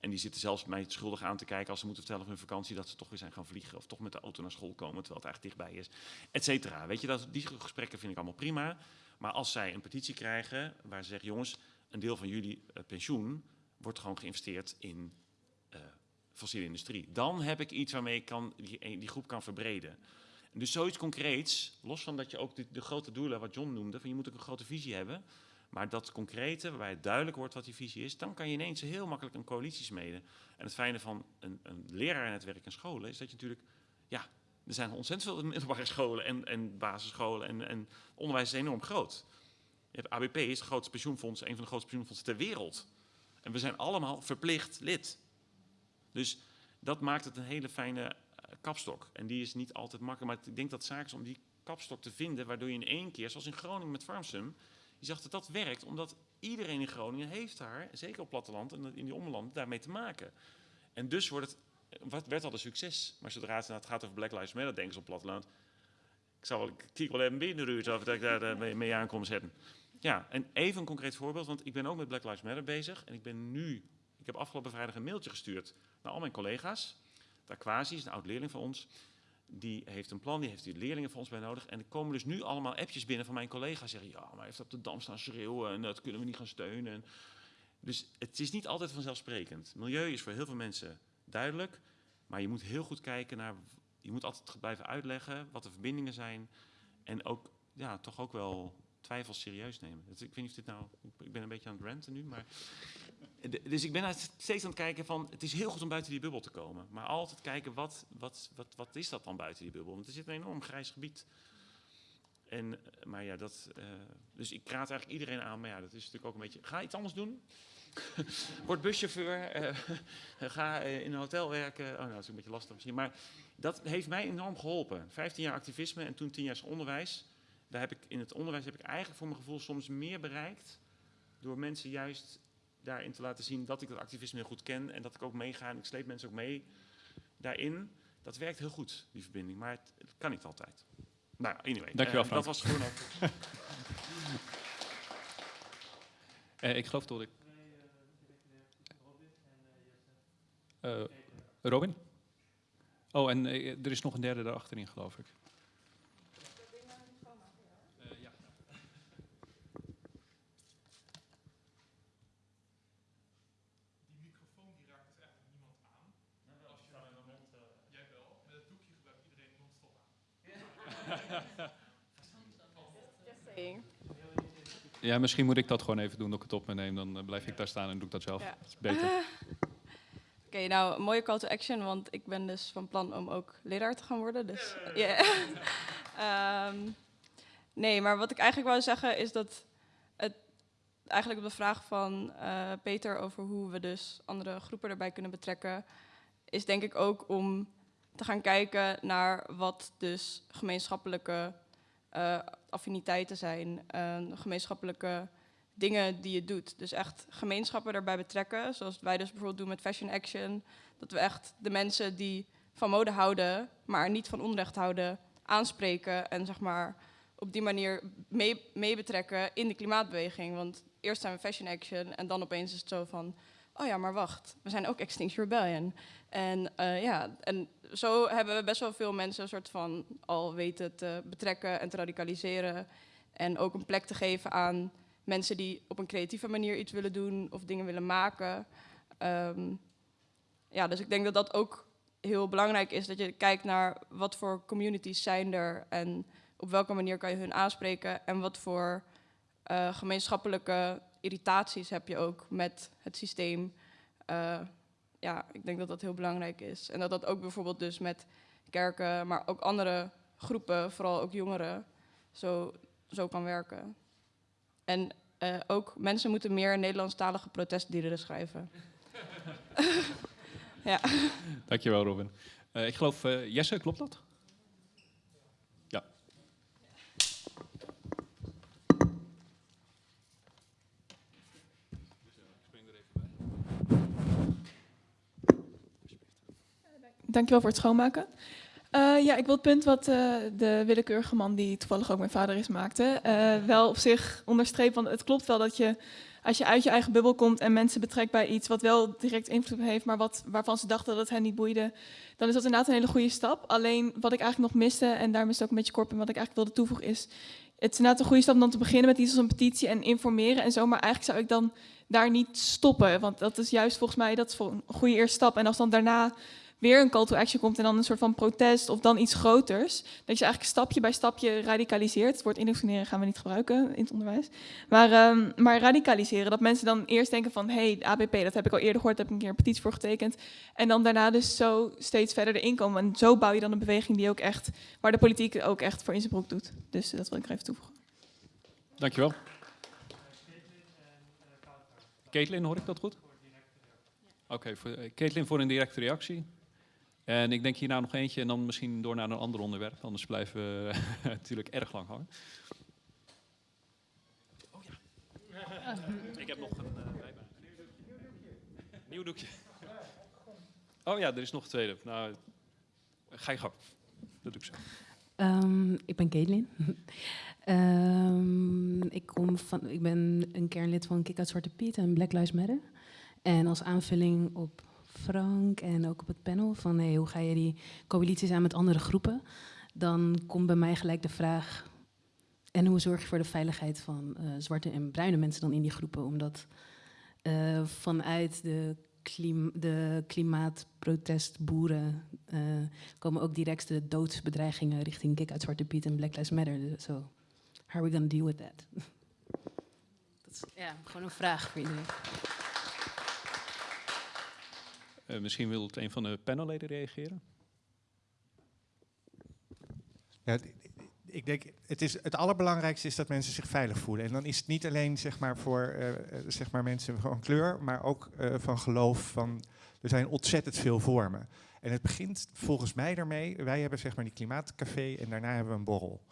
[SPEAKER 6] en die zitten zelfs mij schuldig aan te kijken als ze moeten vertellen van hun vakantie dat ze toch weer zijn gaan vliegen of toch met de auto naar school komen terwijl het eigenlijk dichtbij is, et cetera. Weet je, dat, die gesprekken vind ik allemaal prima. Maar als zij een petitie krijgen waar ze zeggen, jongens, een deel van jullie eh, pensioen wordt gewoon geïnvesteerd in fossiele industrie. Dan heb ik iets waarmee ik kan, die, die groep kan verbreden. Dus zoiets concreets, los van dat je ook de, de grote doelen, wat John noemde, van je moet ook een grote visie hebben. Maar dat concrete, waarbij het duidelijk wordt wat die visie is, dan kan je ineens heel makkelijk een coalitie smeden. En het fijne van een, een leraarnetwerk en scholen is dat je natuurlijk, ja, er zijn ontzettend veel middelbare scholen en, en basisscholen en, en onderwijs is enorm groot. Je hebt ABP is het grootste pensioenfonds, een van de grootste pensioenfondsen ter wereld. En we zijn allemaal verplicht lid. Dus dat maakt het een hele fijne kapstok. En die is niet altijd makkelijk, maar ik denk dat zaak is om die kapstok te vinden, waardoor je in één keer, zoals in Groningen met Farmsum, je zag dat dat werkt, omdat iedereen in Groningen heeft daar, zeker op platteland en in die omland, daarmee te maken. En dus wordt het, wat werd al een succes. Maar zodra het, nou, het gaat over Black Lives Matter, denken ze op platteland. Ik zal wel, ik wel even binnen of dat ik daar eh, mee, mee zetten. Ja, en even een concreet voorbeeld, want ik ben ook met Black Lives Matter bezig. En ik ben nu, ik heb afgelopen vrijdag een mailtje gestuurd naar al mijn collega's. Aquasi is een oud leerling van ons. Die heeft een plan, die heeft die leerlingen van ons bij nodig. En er komen dus nu allemaal appjes binnen van mijn collega's. Zeggen, ja, maar heeft op de dam staan schreeuwen en dat kunnen we niet gaan steunen. En dus het is niet altijd vanzelfsprekend. Milieu is voor heel veel mensen duidelijk. Maar je moet heel goed kijken naar, je moet altijd blijven uitleggen wat de verbindingen zijn. En ook, ja, toch ook wel twijfels serieus nemen. Ik weet niet of dit nou, ik ben een beetje aan het ranten nu, maar... Dus ik ben steeds aan het kijken van, het is heel goed om buiten die bubbel te komen. Maar altijd kijken, wat, wat, wat, wat is dat dan buiten die bubbel? Want er zit een enorm grijs gebied. En, eh, maar ja, dat, eh, dus ik raad eigenlijk iedereen aan, maar ja, dat is natuurlijk ook een beetje, ga iets anders doen. Word buschauffeur, eh, ga in een hotel werken. Oh, nou, dat is een beetje lastig misschien. Maar dat heeft mij enorm geholpen. 15 jaar activisme en toen 10 jaar onderwijs. Daar heb ik, in het onderwijs heb ik eigenlijk voor mijn gevoel soms meer bereikt. Door mensen juist daarin te laten zien dat ik dat activisme heel goed ken. En dat ik ook meega en ik sleep mensen ook mee daarin. Dat werkt heel goed, die verbinding. Maar het, het kan niet altijd. Nou, anyway.
[SPEAKER 1] Dankjewel,
[SPEAKER 6] eh,
[SPEAKER 1] Frank.
[SPEAKER 6] Dat was gewoon ook.
[SPEAKER 1] Eh, ik geloof dat ik... Eh, Robin? Oh, en eh, er is nog een derde daarachterin, geloof ik. Ja, misschien moet ik dat gewoon even doen, dat ik het op me neem. Dan eh, blijf ik daar staan en doe ik dat zelf. Is beter.
[SPEAKER 7] Oké, nou, mooie call to action, want ik ben dus van plan om ook leraar te gaan worden. Dus, ehm, nee, maar wat ik eigenlijk wou zeggen is dat het eigenlijk op de vraag van eh, Peter over hoe we dus andere groepen erbij kunnen betrekken, is denk ik ook om te gaan kijken naar wat dus gemeenschappelijke eh, affiniteiten zijn, gemeenschappelijke dingen die je doet. Dus echt gemeenschappen erbij betrekken, zoals wij dus bijvoorbeeld doen met Fashion Action. Dat we echt de mensen die van mode houden, maar niet van onrecht houden, aanspreken en zeg maar op die manier mee, mee betrekken in de klimaatbeweging. Want eerst zijn we Fashion Action en dan opeens is het zo van, oh ja, maar wacht, we zijn ook Extinction Rebellion. En eh, ja, en zo hebben we best wel veel mensen een soort van al weten te betrekken en te radicaliseren. En ook een plek te geven aan mensen die op een creatieve manier iets willen doen of dingen willen maken. Ehm, ja, dus ik denk dat dat ook heel belangrijk is, dat je kijkt naar wat voor communities zijn er en op welke manier kan je hun aanspreken en wat voor eh, gemeenschappelijke irritaties heb je ook met het systeem. Eh, ja, ik denk dat dat heel belangrijk is. En dat dat ook bijvoorbeeld dus met kerken, maar ook andere groepen, vooral ook jongeren, zo, zo kan werken. En eh, ook mensen moeten meer Nederlandstalige protestliederen schrijven. ja.
[SPEAKER 1] Dankjewel, Robin. Eh, ik geloof, Jesse, klopt dat?
[SPEAKER 8] Dankjewel voor het schoonmaken. Eh, ja, ik wil het punt wat eh, de willekeurige man, die toevallig ook mijn vader is, maakte, eh, wel op zich onderstrepen. Want het klopt wel dat je, als je uit je eigen bubbel komt en mensen betrekt bij iets wat wel direct invloed heeft, maar wat, waarvan ze dachten dat het hen niet boeide, dan is dat inderdaad een hele goede stap. Alleen wat ik eigenlijk nog miste, en daarom is het ook een beetje kort, en wat ik eigenlijk wilde toevoegen, is het is inderdaad een goede stap om dan te beginnen met iets als een petitie en informeren en zo. Maar eigenlijk zou ik dan daar niet stoppen. Want dat is juist volgens mij dat is een goede eerste stap. En als dan daarna weer een call to action komt en dan een soort van protest of dan iets groters. Dat je eigenlijk stapje bij stapje radicaliseert. Het woord indoctrineren gaan we niet gebruiken in het onderwijs. Maar, ehm, maar radicaliseren, dat mensen dan eerst denken van... hé, hey, ABP, dat heb ik al eerder gehoord, heb ik een keer een petitie voor getekend. En dan daarna dus zo steeds verder erin komen. En zo bouw je dan een beweging die ook echt, waar de politiek ook echt voor in zijn broek doet. Dus dat wil ik er even toevoegen.
[SPEAKER 1] Dankjewel. Caitlin, hoor ik dat goed? Oké, eh, Caitlin voor een directe reactie. En ik denk hierna nog eentje en dan misschien door naar een ander onderwerp. Anders blijven we natuurlijk erg lang hangen. Oh ja. Ik heb nog een uh, bijbaan. Nieuw doekje. Oh ja, er is nog een tweede. Nou, ga je gang. Dat doe ik zo.
[SPEAKER 9] Um, ik ben Caitlin. um, ik, kom van, ik ben een kernlid van Kick Out Zwarte Piet en Black Lives Matter. En als aanvulling op Frank en ook op het panel van hoe ga je die coalities aan met andere groepen, dan komt bij mij gelijk de vraag, en hoe zorg je voor de veiligheid van uh, zwarte en bruine mensen dan in die groepen? Omdat uh, vanuit de, klim de klimaatprotestboeren uh, komen ook direct de doodsbedreigingen richting Kick uit Zwarte Piet en Black Lives Matter. So, dus how are we going to deal with that? Dat is ja, gewoon een vraag voor iedereen.
[SPEAKER 1] Uh, misschien wil het een van de panelleden reageren?
[SPEAKER 4] Ja, ik denk, het, is, het allerbelangrijkste is dat mensen zich veilig voelen. En dan is het niet alleen zeg maar, voor uh, zeg maar mensen van kleur, maar ook van geloof. Van, er zijn ontzettend veel vormen. En het begint volgens mij daarmee, wij hebben zeg maar die klimaatcafé en daarna hebben we een borrel.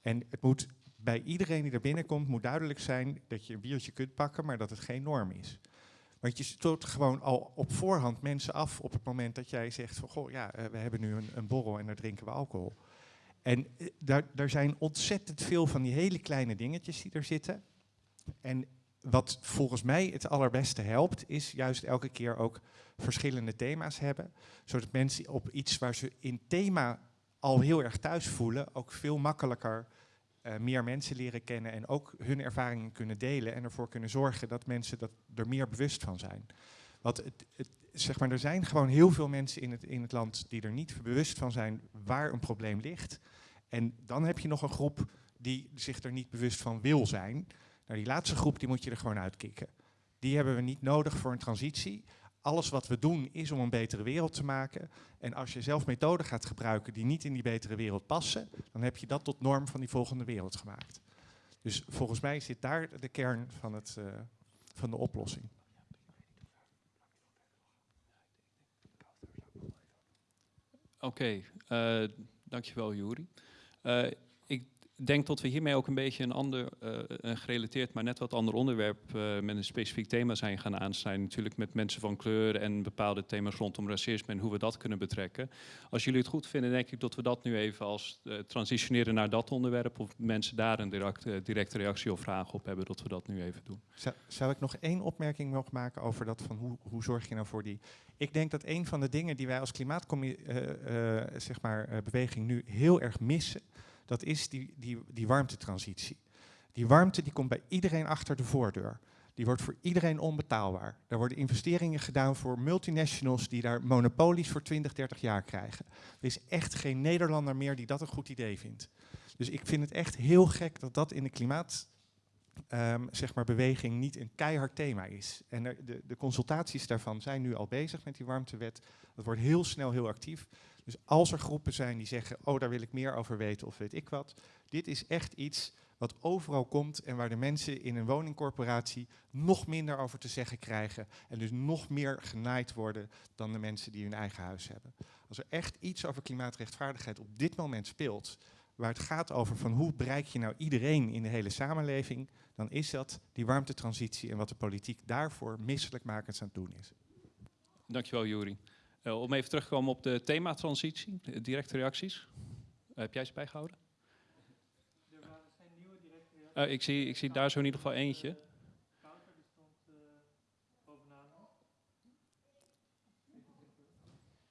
[SPEAKER 4] En het moet bij iedereen die er binnenkomt, moet duidelijk zijn dat je een biertje kunt pakken, maar dat het geen norm is. Want je stoot gewoon al op voorhand mensen af op het moment dat jij zegt van goh, ja, uh, we hebben nu een, een, borrel en daar drinken we alcohol. En uh, daar, daar zijn ontzettend veel van die hele kleine dingetjes die er zitten. En wat volgens mij het allerbeste helpt, is juist elke keer ook verschillende thema's hebben. Zodat mensen op iets waar ze in thema al heel erg thuis voelen, ook veel makkelijker uh, meer mensen leren kennen en ook hun ervaringen kunnen delen en ervoor kunnen zorgen dat mensen dat er meer bewust van zijn. Want het, zeg maar, er zijn gewoon heel veel mensen in het, in het land die er niet bewust van zijn waar een probleem ligt. En dan heb je nog een groep die zich er niet bewust van wil zijn. Nou, die laatste groep die moet je er gewoon uitkicken. Die hebben we niet nodig voor een transitie. Alles wat we doen is om een betere wereld te maken. En als je zelf methoden gaat gebruiken die niet in die betere wereld passen, dan heb je dat tot norm van die volgende wereld gemaakt. Dus volgens mij zit daar de kern van, het, uh, van de oplossing.
[SPEAKER 1] Oké, okay, uh, dankjewel Juri. Ik denk dat we hiermee ook een beetje een ander, uh, een gerelateerd, maar net wat ander onderwerp uh, met een specifiek thema zijn gaan aansnijden. Natuurlijk met mensen van kleur en bepaalde thema's rondom racisme en hoe we dat kunnen betrekken. Als jullie het goed vinden, denk ik dat we dat nu even als uh, transitioneren naar dat onderwerp. Of mensen daar een direct, directe reactie of vraag op hebben, dat we dat nu even doen.
[SPEAKER 4] Zou, ik nog één opmerking mogen maken over dat van hoe, hoe zorg je nou voor die... Ik denk dat een van de dingen die wij als klimaatbeweging zeg maar, beweging nu heel erg missen dat is die, die, die warmtetransitie. Die warmte die komt bij iedereen achter de voordeur. Die wordt voor iedereen onbetaalbaar. Er worden investeringen gedaan voor multinationals die daar monopolies voor 20, 30 jaar krijgen. Er is echt geen Nederlander meer die dat een goed idee vindt. Dus ik vind het echt heel gek dat dat in de klimaat um, zeg maar beweging niet een keihard thema is. En de, de, consultaties daarvan zijn nu al bezig met die warmtewet. Dat wordt heel snel heel actief. Dus als er groepen zijn die zeggen, oh daar wil ik meer over weten of weet ik wat. Dit is echt iets wat overal komt en waar de mensen in een woningcorporatie nog minder over te zeggen krijgen. En dus nog meer genaaid worden dan de mensen die hun eigen huis hebben. Als er echt iets over klimaatrechtvaardigheid op dit moment speelt, waar het gaat over van hoe bereik je nou iedereen in de hele samenleving, dan is dat die warmtetransitie en wat de politiek daarvoor misselijkmakend aan het doen is.
[SPEAKER 1] Dankjewel, Juri. Uh, om even terug te komen op de thematransitie, directe reacties. Uh, heb jij ze bijgehouden? Er waren geen nieuwe directe reacties. Uh, ik, zie, ik zie daar zo in ieder geval eentje.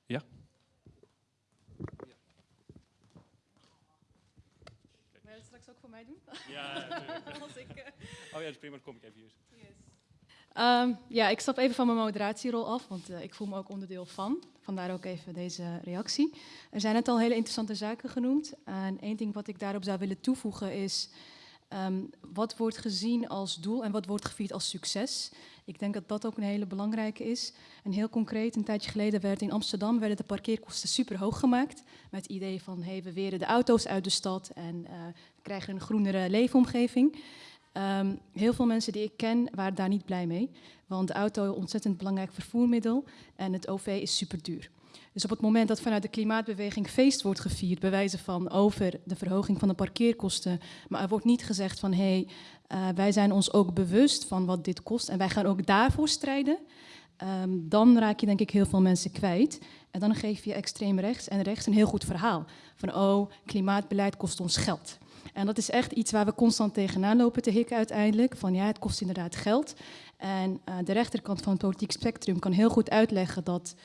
[SPEAKER 1] Ja?
[SPEAKER 10] Wil je het straks ook voor mij doen?
[SPEAKER 1] Ja, natuurlijk. Als ik, oh ja, dat is prima, dan kom ik even hier.
[SPEAKER 10] Yes. Um, ja, ik stap even van mijn moderatierol af, want uh, ik voel me ook onderdeel van. Vandaar ook even deze reactie. Er zijn net al hele interessante zaken genoemd. En één ding wat ik daarop zou willen toevoegen is... Um, wat wordt gezien als doel en wat wordt gevierd als succes? Ik denk dat dat ook een hele belangrijke is. En heel concreet, een tijdje geleden werd in Amsterdam werden de parkeerkosten super hoog gemaakt. Met het idee van, hey, we weren de auto's uit de stad en uh, we krijgen een groenere leefomgeving. Um, heel veel mensen die ik ken waren daar niet blij mee. Want de auto is een ontzettend belangrijk vervoermiddel en het OV is super duur. Dus op het moment dat vanuit de klimaatbeweging feest wordt gevierd, bij wijze van over de verhoging van de parkeerkosten, maar er wordt niet gezegd van hé, hey, uh, wij zijn ons ook bewust van wat dit kost en wij gaan ook daarvoor strijden, um, dan raak je denk ik heel veel mensen kwijt. En dan geef je extreem rechts en rechts een heel goed verhaal. Van oh, klimaatbeleid kost ons geld. En dat is echt iets waar we constant tegenaan lopen te hikken uiteindelijk. Van ja, het kost inderdaad geld. En uh, de rechterkant van het politiek spectrum kan heel goed uitleggen dat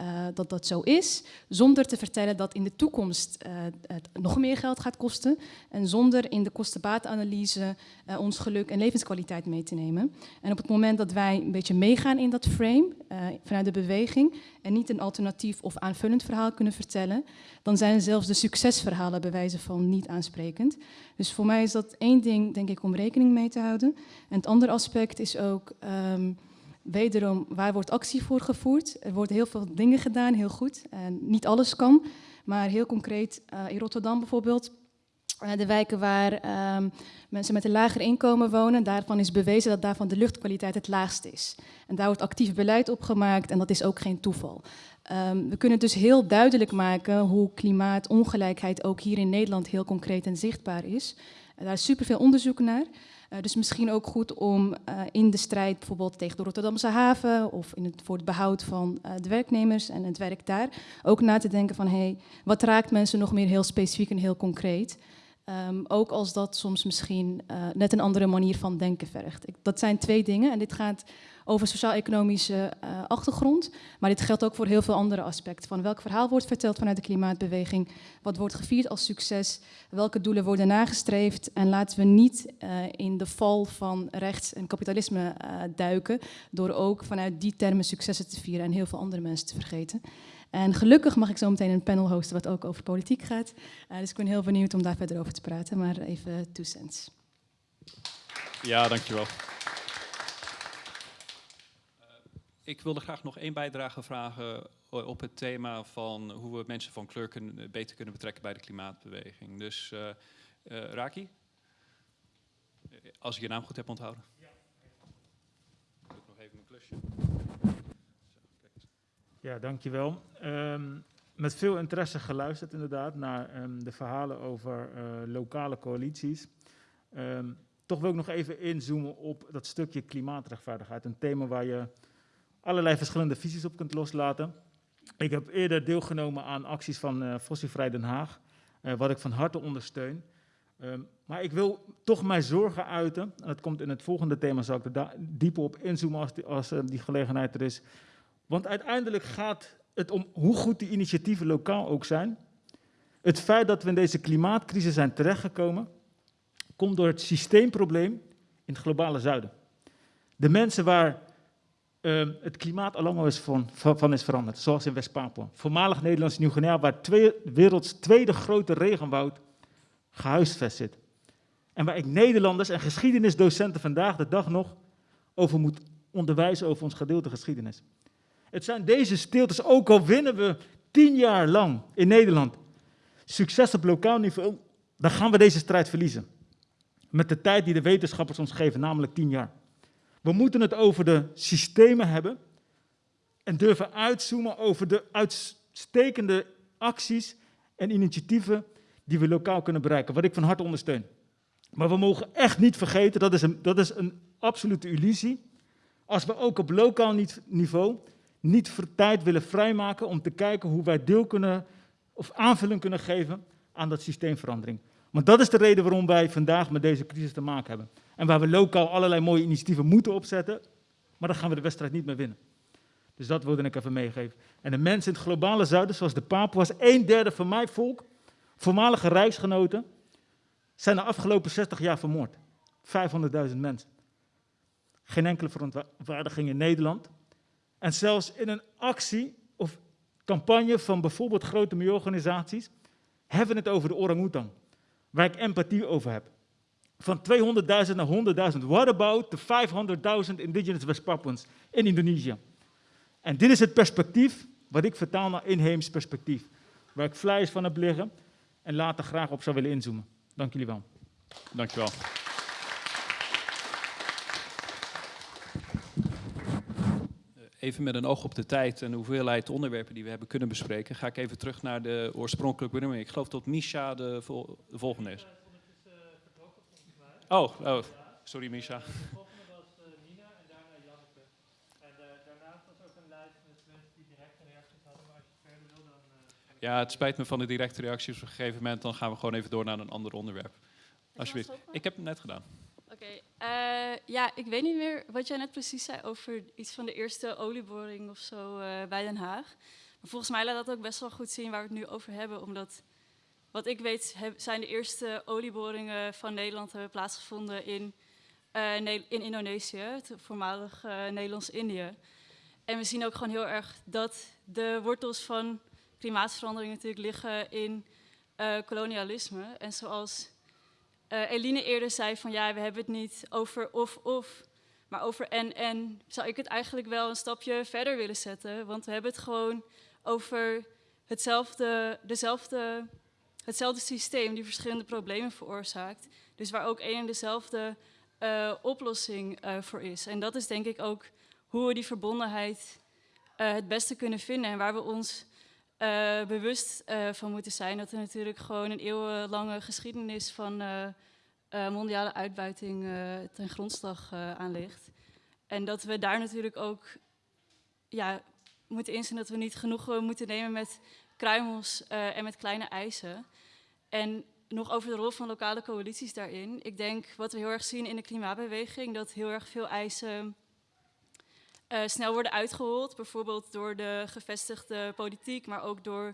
[SPEAKER 10] uh, dat dat zo is, zonder te vertellen dat in de toekomst uh, het nog meer geld gaat kosten en zonder in de kostenbaatanalyse uh, ons geluk en levenskwaliteit mee te nemen. En op het moment dat wij een beetje meegaan in dat frame vanuit de beweging en niet een alternatief of aanvullend verhaal kunnen vertellen, dan zijn zelfs de succesverhalen bij wijze van niet aansprekend. Dus voor mij is dat één ding, denk ik, om rekening mee te houden. En het andere aspect is ook... Um, Wederom, waar wordt actie voor gevoerd? Er worden heel veel dingen gedaan, heel goed. En niet alles kan, maar heel concreet uh, in Rotterdam bijvoorbeeld. Uh, de wijken waar um, mensen met een lager inkomen wonen, daarvan is bewezen dat daarvan de luchtkwaliteit het laagst is. En daar wordt actief beleid op gemaakt en dat is ook geen toeval. Um, we kunnen dus heel duidelijk maken hoe klimaatongelijkheid ook hier in Nederland heel concreet en zichtbaar is. Daar is superveel onderzoek naar. Uh, dus misschien ook goed om uh, in de strijd bijvoorbeeld tegen de Rotterdamse haven of in het, voor het behoud van uh, de werknemers en het werk daar ook na te denken van hey, wat raakt mensen nog meer heel specifiek en heel concreet. Um, ook als dat soms misschien net een andere manier van denken vergt. Dat zijn twee dingen en dit gaat over sociaal-economische uh, achtergrond. Maar dit geldt ook voor heel veel andere aspecten. Van welk verhaal wordt verteld vanuit de klimaatbeweging? Wat wordt gevierd als succes? Welke doelen worden nagestreefd? En laten we niet uh, in de val van rechts en kapitalisme uh, duiken. Door ook vanuit die termen successen te vieren en heel veel andere mensen te vergeten. En gelukkig mag ik zo meteen een panel hosten wat ook over politiek gaat. dus ik ben heel benieuwd om daar verder over te praten. Maar even two cents.
[SPEAKER 1] Ja, dankjewel. Ik wilde graag nog één bijdrage vragen op het thema van hoe we mensen van kleur kunnen, beter kunnen betrekken bij de klimaatbeweging. Dus uh, uh, Raki, als ik je naam goed heb onthouden. Ja. Doe ik nog even een klusje.
[SPEAKER 11] Ja, dankjewel. Um, met veel interesse geluisterd inderdaad naar um, de verhalen over uh, lokale coalities. Um, toch wil ik nog even inzoomen op dat stukje klimaatrechtvaardigheid. Een thema waar je allerlei verschillende visies op kunt loslaten. Ik heb eerder deelgenomen aan acties van uh, Den Haag, uh, wat ik van harte ondersteun. Um, maar ik wil toch mijn zorgen uiten, en dat komt in het volgende thema, zal ik er dieper op inzoomen als, als uh, die gelegenheid er is. Want uiteindelijk gaat het om hoe goed die initiatieven lokaal ook zijn. Het feit dat we in deze klimaatcrisis zijn terechtgekomen, komt door het systeemprobleem in het globale zuiden. De mensen waar uh, het klimaat al lang is van, van, is veranderd, zoals in West-Papua. Voormalig Nederlands Nieuw-Guinea, waar twee, werelds tweede grote regenwoud gehuisvest zit. En waar ik Nederlanders en geschiedenisdocenten vandaag de dag nog over moet onderwijzen over ons gedeelte geschiedenis. Het zijn deze stiltes, ook al winnen we tien jaar lang in Nederland succes op lokaal niveau, dan gaan we deze strijd verliezen. Met de tijd die de wetenschappers ons geven, namelijk tien jaar. We moeten het over de systemen hebben en durven uitzoomen over de uitstekende acties en initiatieven die we lokaal kunnen bereiken, wat ik van harte ondersteun. Maar we mogen echt niet vergeten, dat is een, dat is een absolute illusie, als we ook op lokaal niveau niet voor tijd willen vrijmaken om te kijken hoe wij deel kunnen of aanvulling kunnen geven aan dat systeemverandering. Want dat is de reden waarom wij vandaag met deze crisis te maken hebben. En waar we lokaal allerlei mooie initiatieven moeten opzetten, maar dan gaan we de wedstrijd niet meer winnen. Dus dat wilde ik even meegeven. En de mensen in het globale zuiden, zoals de Papua's, een derde van mijn volk, voormalige rijksgenoten, zijn de afgelopen 60 jaar vermoord. 500.000 mensen. Geen enkele verontwaardiging in Nederland. En zelfs in een actie of campagne van bijvoorbeeld grote milieuorganisaties hebben het over de orang-oetan, waar ik empathie over heb. Van 200.000 naar 100.000. What about the 500.000 indigenous West Papuans in Indonesië? En dit is het perspectief wat ik vertaal naar inheems perspectief. Waar ik flyers van heb liggen en later graag op zou willen inzoomen. Dank jullie wel.
[SPEAKER 1] Dank je wel. even met een oog op de tijd en de hoeveelheid onderwerpen die we hebben kunnen bespreken, ga ik even terug naar de oorspronkelijke benoeming. Ik geloof dat Misha de, vol de volgende is. Oh, oh sorry Misha. De volgende was Nina en daarna Janneke. En daarnaast was ook een lijst met mensen die directe reacties hadden, maar als je verder wil dan... Ja, het spijt me van de directe reacties op een gegeven moment, dan gaan we gewoon even door naar een ander onderwerp. Alsjeblieft. Ik heb het net gedaan.
[SPEAKER 12] Oké, okay. uh, ja, ik weet niet meer wat jij net precies zei over iets van de eerste olieboring of zo uh, bij Den Haag. Maar volgens mij laat dat ook best wel goed zien waar we het nu over hebben, omdat wat ik weet zijn de eerste olieboringen van Nederland hebben plaatsgevonden in, uh, in Indonesië, het voormalig Nederlands-Indië. En we zien ook gewoon heel erg dat de wortels van klimaatverandering natuurlijk liggen in kolonialisme. En zoals Eline eerder zei van ja, we hebben het niet over of-of, maar over en-en, zou ik het eigenlijk wel een stapje verder willen zetten. Want we hebben het gewoon over hetzelfde, dezelfde, hetzelfde systeem die verschillende problemen veroorzaakt. Dus waar ook één en dezelfde uh, oplossing uh, voor is. En dat is denk ik ook hoe we die verbondenheid het beste kunnen vinden en waar we ons bewust van moeten zijn dat er natuurlijk gewoon een eeuwenlange geschiedenis van mondiale uitbuiting ten grondslag aan ligt. En dat we daar natuurlijk ook ja, moeten inzien dat we niet genoeg moeten nemen met kruimels en met kleine eisen. En nog over de rol van lokale coalities daarin. Ik denk wat we heel erg zien in de klimaatbeweging, dat heel erg veel eisen uh, snel worden uitgehold. Bijvoorbeeld door de gevestigde politiek, maar ook door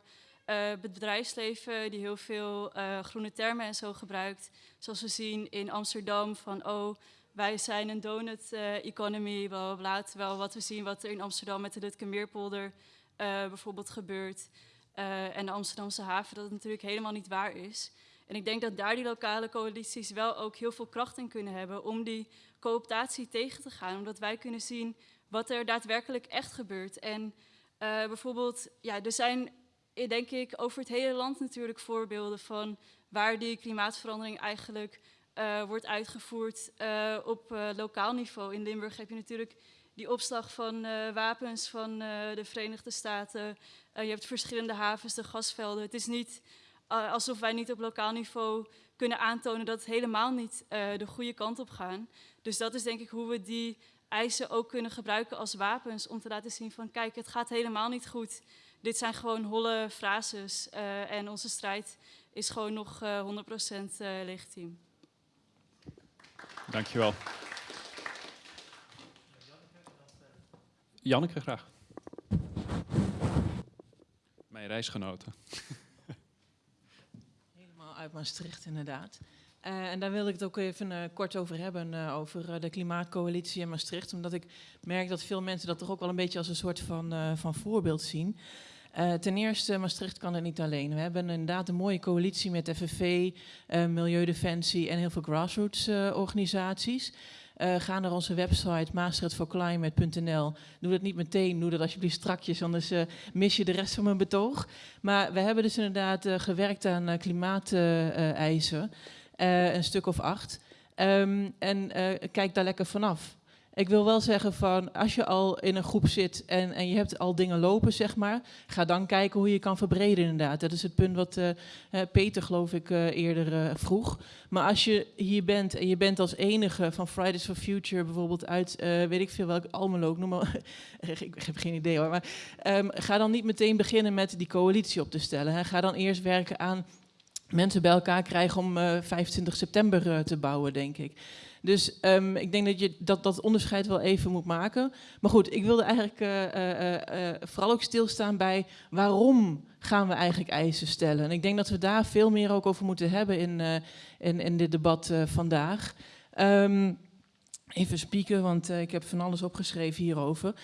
[SPEAKER 12] uh, het bedrijfsleven die heel veel groene termen en zo gebruikt. Zoals we zien in Amsterdam van oh, wij zijn een donut economy, bla, bla, terwijl wat we zien wat er in Amsterdam met de Lutkemeerpolder bijvoorbeeld gebeurt en de Amsterdamse haven, dat het natuurlijk helemaal niet waar is. En ik denk dat daar die lokale coalities wel ook heel veel kracht in kunnen hebben om die cooptatie tegen te gaan. Omdat wij kunnen zien wat er daadwerkelijk echt gebeurt. En uh, bijvoorbeeld, ja, er zijn denk ik over het hele land natuurlijk voorbeelden van waar die klimaatverandering eigenlijk wordt uitgevoerd op lokaal niveau. In Limburg heb je natuurlijk die opslag van wapens van de Verenigde Staten. je hebt verschillende havens, de gasvelden. Het is niet alsof wij niet op lokaal niveau kunnen aantonen dat het helemaal niet de goede kant op gaan. Dus dat is denk ik hoe we die eisen ook kunnen gebruiken als wapens om te laten zien van kijk, het gaat helemaal niet goed. Dit zijn gewoon holle frases en onze strijd is gewoon nog uh, 100% uh, legitiem.
[SPEAKER 1] Dankjewel. Janneke, graag. Mijn reisgenoten.
[SPEAKER 13] Helemaal uit Maastricht, inderdaad. Uh, en daar wil ik het ook even uh, kort over hebben, uh, over de Klimaatcoalitie in Maastricht. Omdat ik merk dat veel mensen dat toch ook wel een beetje als een soort van, van voorbeeld zien. Ten eerste, Maastricht kan het niet alleen. We hebben inderdaad een mooie coalitie met FNV, Milieudefensie en heel veel grassroots organisaties. ga naar onze website maastrichtforclimate.nl. Doe dat niet meteen, doe dat alsjeblieft strakjes, anders mis je de rest van mijn betoog. Maar we hebben dus inderdaad gewerkt aan klimaateisen, een stuk of acht. Um, en kijk daar lekker vanaf. Ik wil wel zeggen van, als je al in een groep zit en, en je hebt al dingen lopen, zeg maar, ga dan kijken hoe je kan verbreden inderdaad. Dat is het punt wat uh, Peter, geloof ik, uh, eerder vroeg. Maar als je hier bent en je bent als enige van Fridays for Future bijvoorbeeld uit, weet ik veel welk Almelo, noem maar, ik heb geen idee hoor, maar um, ga dan niet meteen beginnen met die coalitie op te stellen. Hè. Ga dan eerst werken aan mensen bij elkaar krijgen om 25 september te bouwen, denk ik. Dus um, ik denk dat je dat, dat onderscheid wel even moet maken. Maar goed, ik wilde eigenlijk uh, uh, uh, vooral ook stilstaan bij waarom gaan we eigenlijk eisen stellen. En ik denk dat we daar veel meer ook over moeten hebben in, in, in dit debat vandaag. Um, even spieken, want ik heb van alles opgeschreven hierover.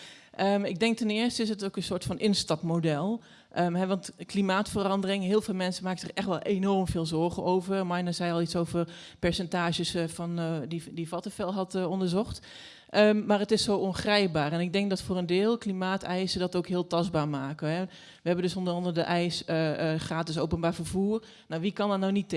[SPEAKER 13] Um, ik denk ten eerste is het ook een soort van instapmodel. He, want klimaatverandering, heel veel mensen maken zich echt wel enorm veel zorgen over. Marina zei al iets over percentages uh, van, uh, die, die Vattenfell had uh, onderzocht. Um, maar het is zo ongrijpbaar. En ik denk dat voor een deel klimaateisen dat ook heel tastbaar maken. Hè. We hebben dus onder andere de eis gratis openbaar vervoer. Nou, wie kan daar nou niet?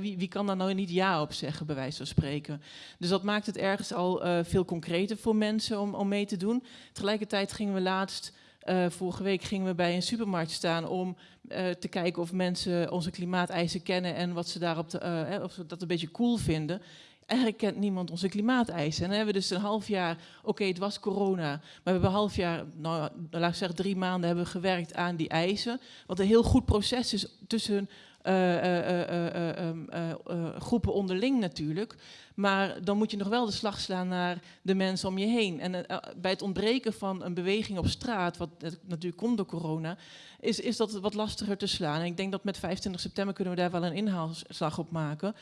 [SPEAKER 13] Wie, wie, kan daar nou niet ja op zeggen, bij wijze van spreken? Dus dat maakt het ergens al veel concreter voor mensen om, om mee te doen. Tegelijkertijd gingen we laatst uh, vorige week gingen we bij een supermarkt staan om uh, te kijken of mensen onze klimaateisen kennen en wat ze daarop te, uh, of ze dat een beetje cool vinden. Eigenlijk kent niemand onze klimaateisen. En hebben we dus een half jaar, oké, het was corona, maar we hebben een half jaar, nou, laat ik zeggen drie maanden, hebben we gewerkt aan die eisen. Wat een heel goed proces is tussen groepen onderling natuurlijk. Maar dan moet je nog wel de slag slaan naar de mensen om je heen. En bij het ontbreken van een beweging op straat, wat natuurlijk komt door corona, is, is dat wat lastiger te slaan. En ik denk dat met 25 september kunnen we daar wel een inhaalslag op maken.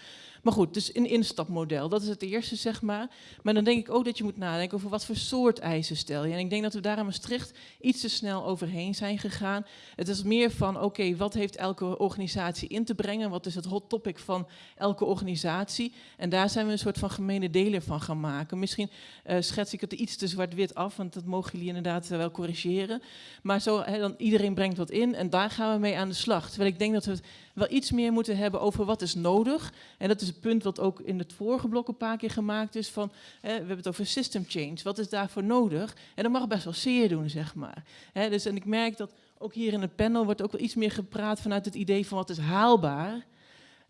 [SPEAKER 13] Maar goed, dus een instapmodel, dat is het eerste, zeg maar. Maar dan denk ik ook dat je moet nadenken over wat voor soort eisen stel je. En ik denk dat we daar in Maastricht iets te snel overheen zijn gegaan. Het is meer van, oké, wat heeft elke organisatie in te brengen? Wat is het hot topic van elke organisatie? En daar zijn we een soort van gemene delen van gaan maken. Misschien uh, schets ik het iets te zwart-wit af, want dat mogen jullie inderdaad uh, wel corrigeren. Maar zo, dan iedereen brengt wat in en daar gaan we mee aan de slag. Terwijl ik denk dat we wel iets meer moeten hebben over wat is nodig. En dat is het punt wat ook in het vorige blok een paar keer gemaakt is van, we hebben het over system change. Wat is daarvoor nodig? En dat mag best wel zeer doen, zeg maar. dus, en ik merk dat ook hier in het panel wordt ook wel iets meer gepraat vanuit het idee van wat is haalbaar.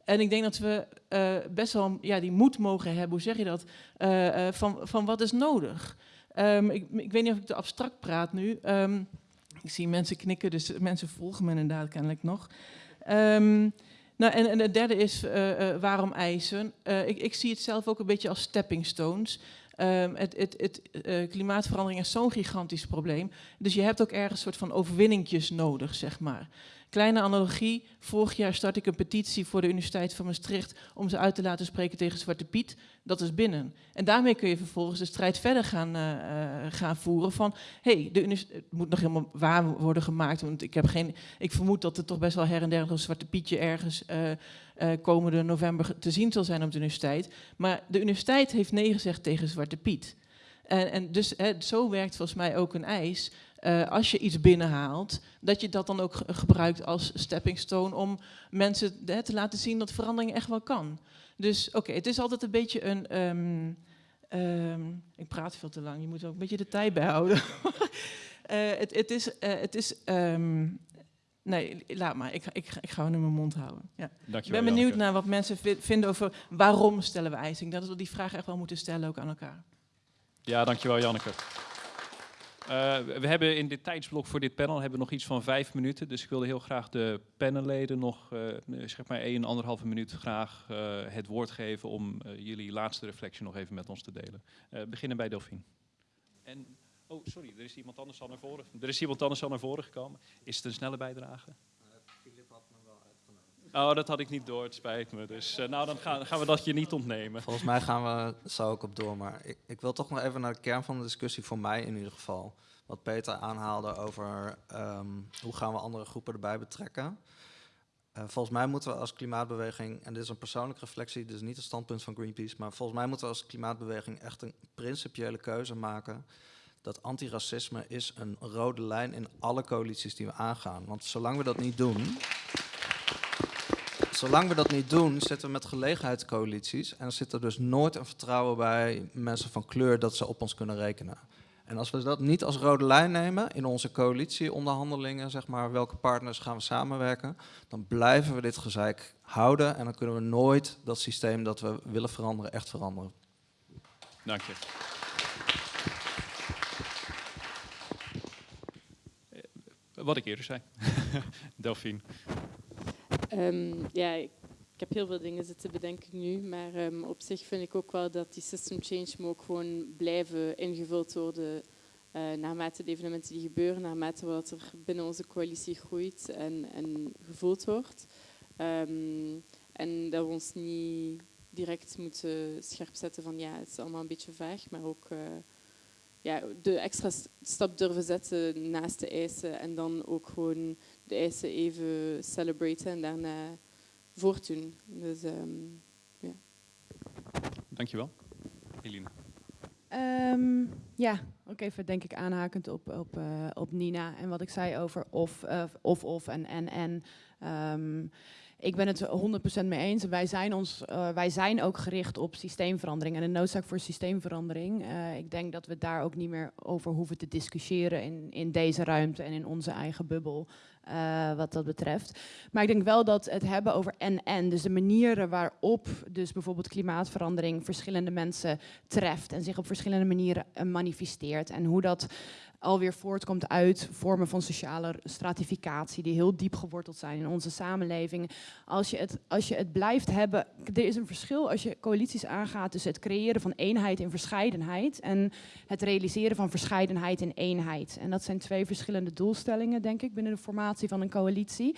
[SPEAKER 13] En ik denk dat we uh, best wel ja, die moed mogen hebben, hoe zeg je dat, uh, uh, van, van wat is nodig. Um, ik, ik, weet niet of ik te abstract praat nu. Um, ik zie mensen knikken, dus mensen volgen me inderdaad kennelijk nog. Um, nou, en, en het derde is waarom eisen. Ik, ik, zie het zelf ook een beetje als stepping stones. Um, het, het, het klimaatverandering is zo'n gigantisch probleem. Dus je hebt ook ergens een soort van overwinningjes nodig, zeg maar. Kleine analogie, vorig jaar start ik een petitie voor de Universiteit van Maastricht om ze uit te laten spreken tegen Zwarte Piet. Dat is binnen. En daarmee kun je vervolgens de strijd verder gaan, uh, gaan voeren van, hé, hey, het moet nog helemaal waar worden gemaakt, want ik, heb geen, ik vermoed dat er toch best wel her en der een Zwarte Pietje ergens uh, komende november te zien zal zijn op de universiteit. Maar de universiteit heeft nee gezegd tegen Zwarte Piet. En, en dus zo werkt volgens mij ook een eis. Uh, als je iets binnenhaalt, dat je dat dan ook gebruikt als stepping stone om mensen te laten zien dat verandering echt wel kan. Dus oké, het is altijd een beetje een. Um, um, ik praat veel te lang, je moet ook een beetje de tijd bijhouden. uh, het, het, is. Uh, het is um, nee, laat maar, ik, ik, ik ga nu mijn mond houden. Ja. Ik ben benieuwd naar wat mensen vinden over waarom stellen we eisen. Dat we die vraag echt wel moeten stellen ook aan elkaar.
[SPEAKER 1] Ja, dankjewel Janneke. Uh, we hebben in dit tijdsblok voor dit panel hebben we nog iets van vijf minuten. Dus ik wilde heel graag de panelleden nog uh, zeg maar één, anderhalve minuut graag het woord geven om jullie laatste reflectie nog even met ons te delen. beginnen bij Delphine. En, oh, sorry, er is iemand anders al naar voren. Er is iemand anders al naar voren gekomen. Is het een snelle bijdrage?
[SPEAKER 14] Filip had me wel uitgenodigd.
[SPEAKER 1] Oh, dat had ik niet door, het spijt me. Dus nou, dan gaan, gaan, we dat je niet ontnemen.
[SPEAKER 14] Volgens mij gaan we zo ook op door. Maar ik, ik, wil toch nog even naar de kern van de discussie, voor mij in ieder geval. Wat Peter aanhaalde over um, hoe gaan we andere groepen erbij betrekken. Uh, volgens mij moeten we als klimaatbeweging, en dit is een persoonlijke reflectie, is niet het standpunt van Greenpeace, maar volgens mij moeten we als klimaatbeweging echt een principiële keuze maken dat antiracisme is een rode lijn in alle coalities die we aangaan. Want zolang we dat niet doen, zolang we dat niet doen, zitten we met gelegenheidscoalities. En er zit er dus nooit een vertrouwen bij mensen van kleur dat ze op ons kunnen rekenen. En als we dat niet als rode lijn nemen in onze coalitieonderhandelingen, zeg maar, welke partners gaan we samenwerken, dan blijven we dit gezeik houden en dan kunnen we nooit dat systeem dat we willen veranderen echt veranderen.
[SPEAKER 1] Dank je. Wat ik eerder zei. Delphine.
[SPEAKER 2] Um, ja, ik, heb heel veel dingen zitten bedenken nu, maar um, op zich vind ik ook wel dat die system change moet ook gewoon blijven ingevuld worden uh, naarmate de evenementen die gebeuren, naarmate wat er binnen onze coalitie groeit en, en gevoeld wordt. Um, en dat we ons niet direct moeten scherp zetten van ja, het is allemaal een beetje vaag, maar ook uh, ja, de extra stap durven zetten naast de eisen en dan ook gewoon de eisen even celebraten en daarna voortdoen. Dus, um, ja.
[SPEAKER 1] Dankjewel. Eline.
[SPEAKER 3] Um, ja, ook even denk ik aanhakend op, op, uh, op Nina en wat ik zei over of, uh, of, of en en en. Um, ik ben het 100% mee eens. Wij zijn, ons, uh, wij zijn ook gericht op systeemverandering en de noodzaak voor systeemverandering. Uh, ik denk dat we daar ook niet meer over hoeven te discussiëren in, in deze ruimte en in onze eigen bubbel. Uh, wat dat betreft. Maar ik denk wel dat het hebben over en-en, dus de manieren waarop dus bijvoorbeeld klimaatverandering verschillende mensen treft en zich op verschillende manieren manifesteert en hoe dat alweer voortkomt uit vormen van sociale stratificatie die heel diep geworteld zijn in onze samenleving. Als je het, als je het blijft hebben, er is een verschil als je coalities aangaat tussen het creëren van eenheid in verscheidenheid en het realiseren van verscheidenheid in eenheid. En dat zijn twee verschillende doelstellingen, denk ik, binnen de formatie van een coalitie.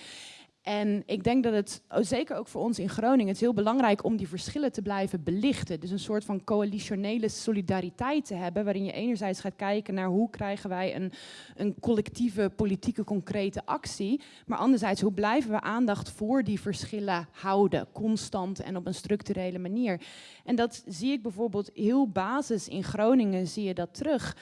[SPEAKER 3] En ik denk dat het, oh, zeker ook voor ons in Groningen, het heel belangrijk om die verschillen te blijven belichten. Dus een soort van coalitionele solidariteit te hebben, waarin je enerzijds gaat kijken naar hoe krijgen wij een, een collectieve, politieke, concrete actie. Maar anderzijds, hoe blijven we aandacht voor die verschillen houden, constant en op een structurele manier. En dat zie ik bijvoorbeeld heel basis in Groningen, zie je dat terug.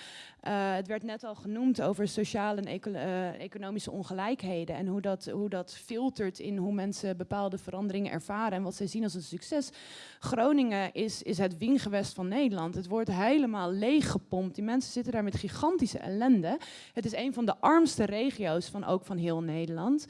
[SPEAKER 3] Uh, het werd net al genoemd over sociale en uh, economische ongelijkheden en hoe dat, hoe dat filtert in hoe mensen bepaalde veranderingen ervaren en wat zij zien als een succes. Groningen is, is het wiengewest van Nederland. Het wordt helemaal leeggepompt. Die mensen zitten daar met gigantische ellende. Het is een van de armste regio's van ook van heel Nederland.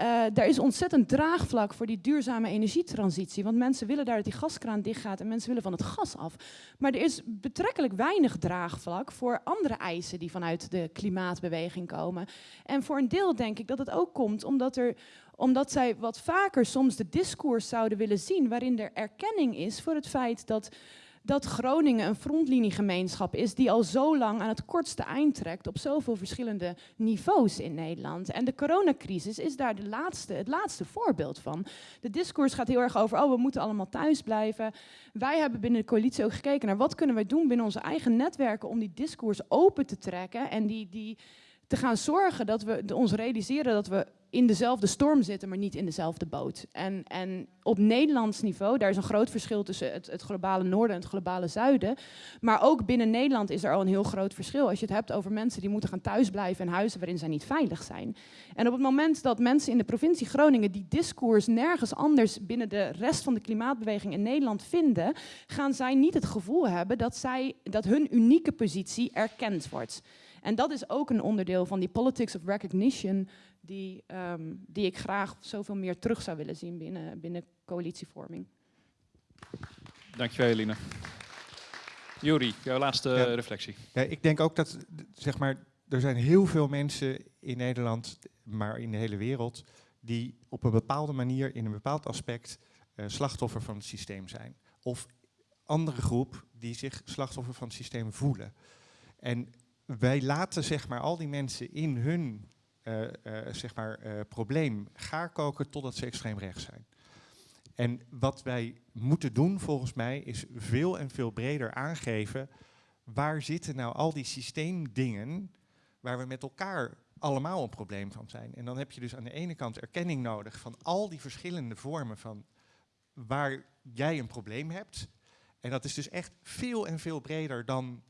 [SPEAKER 3] Uh, er is ontzettend draagvlak voor die duurzame energietransitie. Want mensen willen daar dat die gaskraan dichtgaat en mensen willen van het gas af. Maar er is betrekkelijk weinig draagvlak voor andere eisen die vanuit de klimaatbeweging komen. En voor een deel denk ik dat het ook komt omdat, er, omdat zij wat vaker soms de discours zouden willen zien waarin er erkenning is voor het feit dat dat Groningen een frontliniegemeenschap is die al zo lang aan het kortste eind trekt op zoveel verschillende niveaus in Nederland. En de coronacrisis is daar de laatste, het laatste voorbeeld van. De discours gaat heel erg over, oh we moeten allemaal thuis blijven. Wij hebben binnen de coalitie ook gekeken naar wat kunnen wij doen binnen onze eigen netwerken om die discours open te trekken en die, die te gaan zorgen dat we ons realiseren dat we in dezelfde storm zitten, maar niet in dezelfde boot. En, en op Nederlands niveau, daar is een groot verschil tussen het, het, globale noorden en het globale zuiden. Maar ook binnen Nederland is er al een heel groot verschil. Als je het hebt over mensen die moeten gaan thuisblijven in huizen waarin zij niet veilig zijn. En op het moment dat mensen in de provincie Groningen die discours nergens anders binnen de rest van de klimaatbeweging in Nederland vinden, gaan zij niet het gevoel hebben dat, zij, dat hun unieke positie erkend wordt. En dat is ook een onderdeel van die politics of recognition die, um, die ik graag zoveel meer terug zou willen zien binnen, binnen coalitievorming.
[SPEAKER 1] Dankjewel, Eline. Juri, jouw laatste reflectie.
[SPEAKER 4] Ja, ik denk ook dat, zeg maar, er zijn heel veel mensen in Nederland, maar in de hele wereld, die op een bepaalde manier, in een bepaald aspect, uh, slachtoffer van het systeem zijn. Of andere groep die zich slachtoffer van het systeem voelen. En wij laten zeg maar, al die mensen in hun uh, zeg maar, uh, probleem gaar koken totdat ze extreem rechts zijn. En wat wij moeten doen volgens mij is veel en veel breder aangeven waar zitten nou al die systeemdingen waar we met elkaar allemaal een probleem van zijn. En dan heb je dus aan de ene kant erkenning nodig van al die verschillende vormen van waar jij een probleem hebt. En dat is dus echt veel en veel breder dan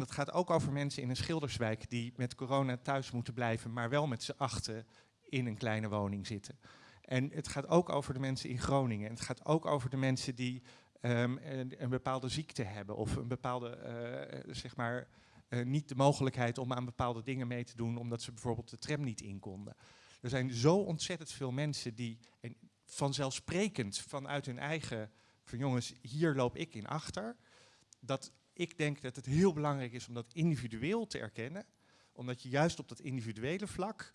[SPEAKER 4] dat gaat ook over mensen in een schilderswijk die met corona thuis moeten blijven, maar wel met z'n achten in een kleine woning zitten. En het gaat ook over de mensen in Groningen. En het gaat ook over de mensen die um, een, bepaalde ziekte hebben of een bepaalde, uh, zeg maar, uh, niet de mogelijkheid om aan bepaalde dingen mee te doen omdat ze bijvoorbeeld de tram niet in konden. Er zijn zo ontzettend veel mensen die en vanzelfsprekend vanuit hun eigen, van jongens, hier loop ik in achter, dat ik denk dat het heel belangrijk is om dat individueel te erkennen. Omdat je juist op dat individuele vlak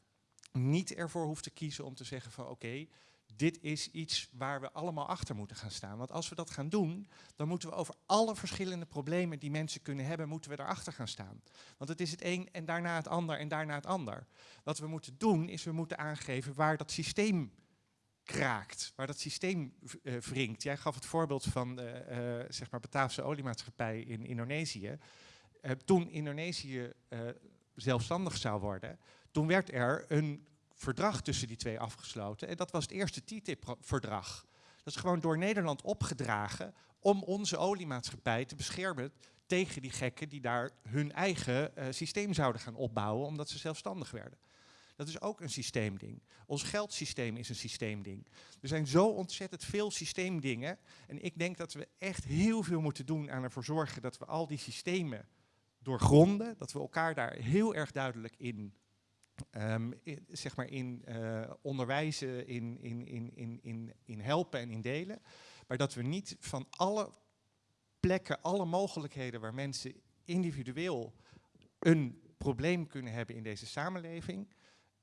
[SPEAKER 4] niet ervoor hoeft te kiezen om te zeggen van oké, dit is iets waar we allemaal achter moeten gaan staan. Want als we dat gaan doen, dan moeten we over alle verschillende problemen die mensen kunnen hebben, moeten we daarachter gaan staan. Want het is het een en daarna het ander en daarna het ander. Wat we moeten doen, is we moeten aangeven waar dat systeem kraakt, waar dat systeem uh, wringt. Jij gaf het voorbeeld van de uh, zeg maar Bataafse oliemaatschappij in Indonesië. Uh, toen Indonesië zelfstandig zou worden, toen werd er een verdrag tussen die twee afgesloten. En dat was het eerste TTIP-verdrag. Dat is gewoon door Nederland opgedragen om onze oliemaatschappij te beschermen tegen die gekken die daar hun eigen systeem zouden gaan opbouwen omdat ze zelfstandig werden. Dat is ook een systeemding. Ons geldsysteem is een systeemding. Er zijn zo ontzettend veel systeemdingen. En ik denk dat we echt heel veel moeten doen aan ervoor zorgen dat we al die systemen doorgronden. Dat we elkaar daar heel erg duidelijk in, in zeg maar in uh, onderwijzen, in, in, in, in, in, in helpen en in delen. Maar dat we niet van alle plekken, alle mogelijkheden waar mensen individueel een probleem kunnen hebben in deze samenleving,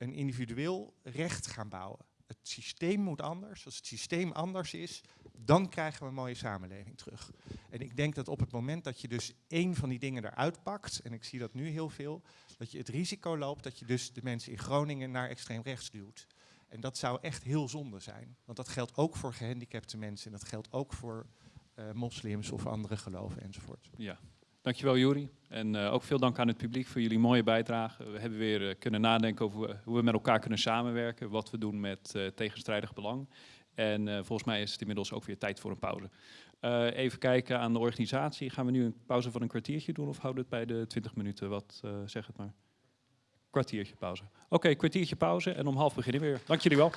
[SPEAKER 4] een individueel recht gaan bouwen. Het systeem moet anders. Als het systeem anders is, dan krijgen we een mooie samenleving terug. En ik denk dat op het moment dat je dus één van die dingen eruit pakt, en ik zie dat nu heel veel, dat je het risico loopt dat je dus de mensen in Groningen naar extreem rechts duwt. En dat zou echt heel zonde zijn. Want dat geldt ook voor gehandicapte mensen en dat geldt ook voor uh, moslims of andere geloven enzovoort.
[SPEAKER 1] Ja, Dankjewel Juri. En uh, ook veel dank aan het publiek voor jullie mooie bijdrage. We hebben weer uh, kunnen nadenken over hoe we met elkaar kunnen samenwerken. Wat we doen met uh, tegenstrijdig belang. En volgens mij is het inmiddels ook weer tijd voor een pauze. even kijken aan de organisatie. Gaan we nu een pauze van een kwartiertje doen of houden we het bij de 20 minuten? Wat zeg het maar? Kwartiertje pauze. Oké, kwartiertje pauze en om half beginnen we weer. Dank jullie wel.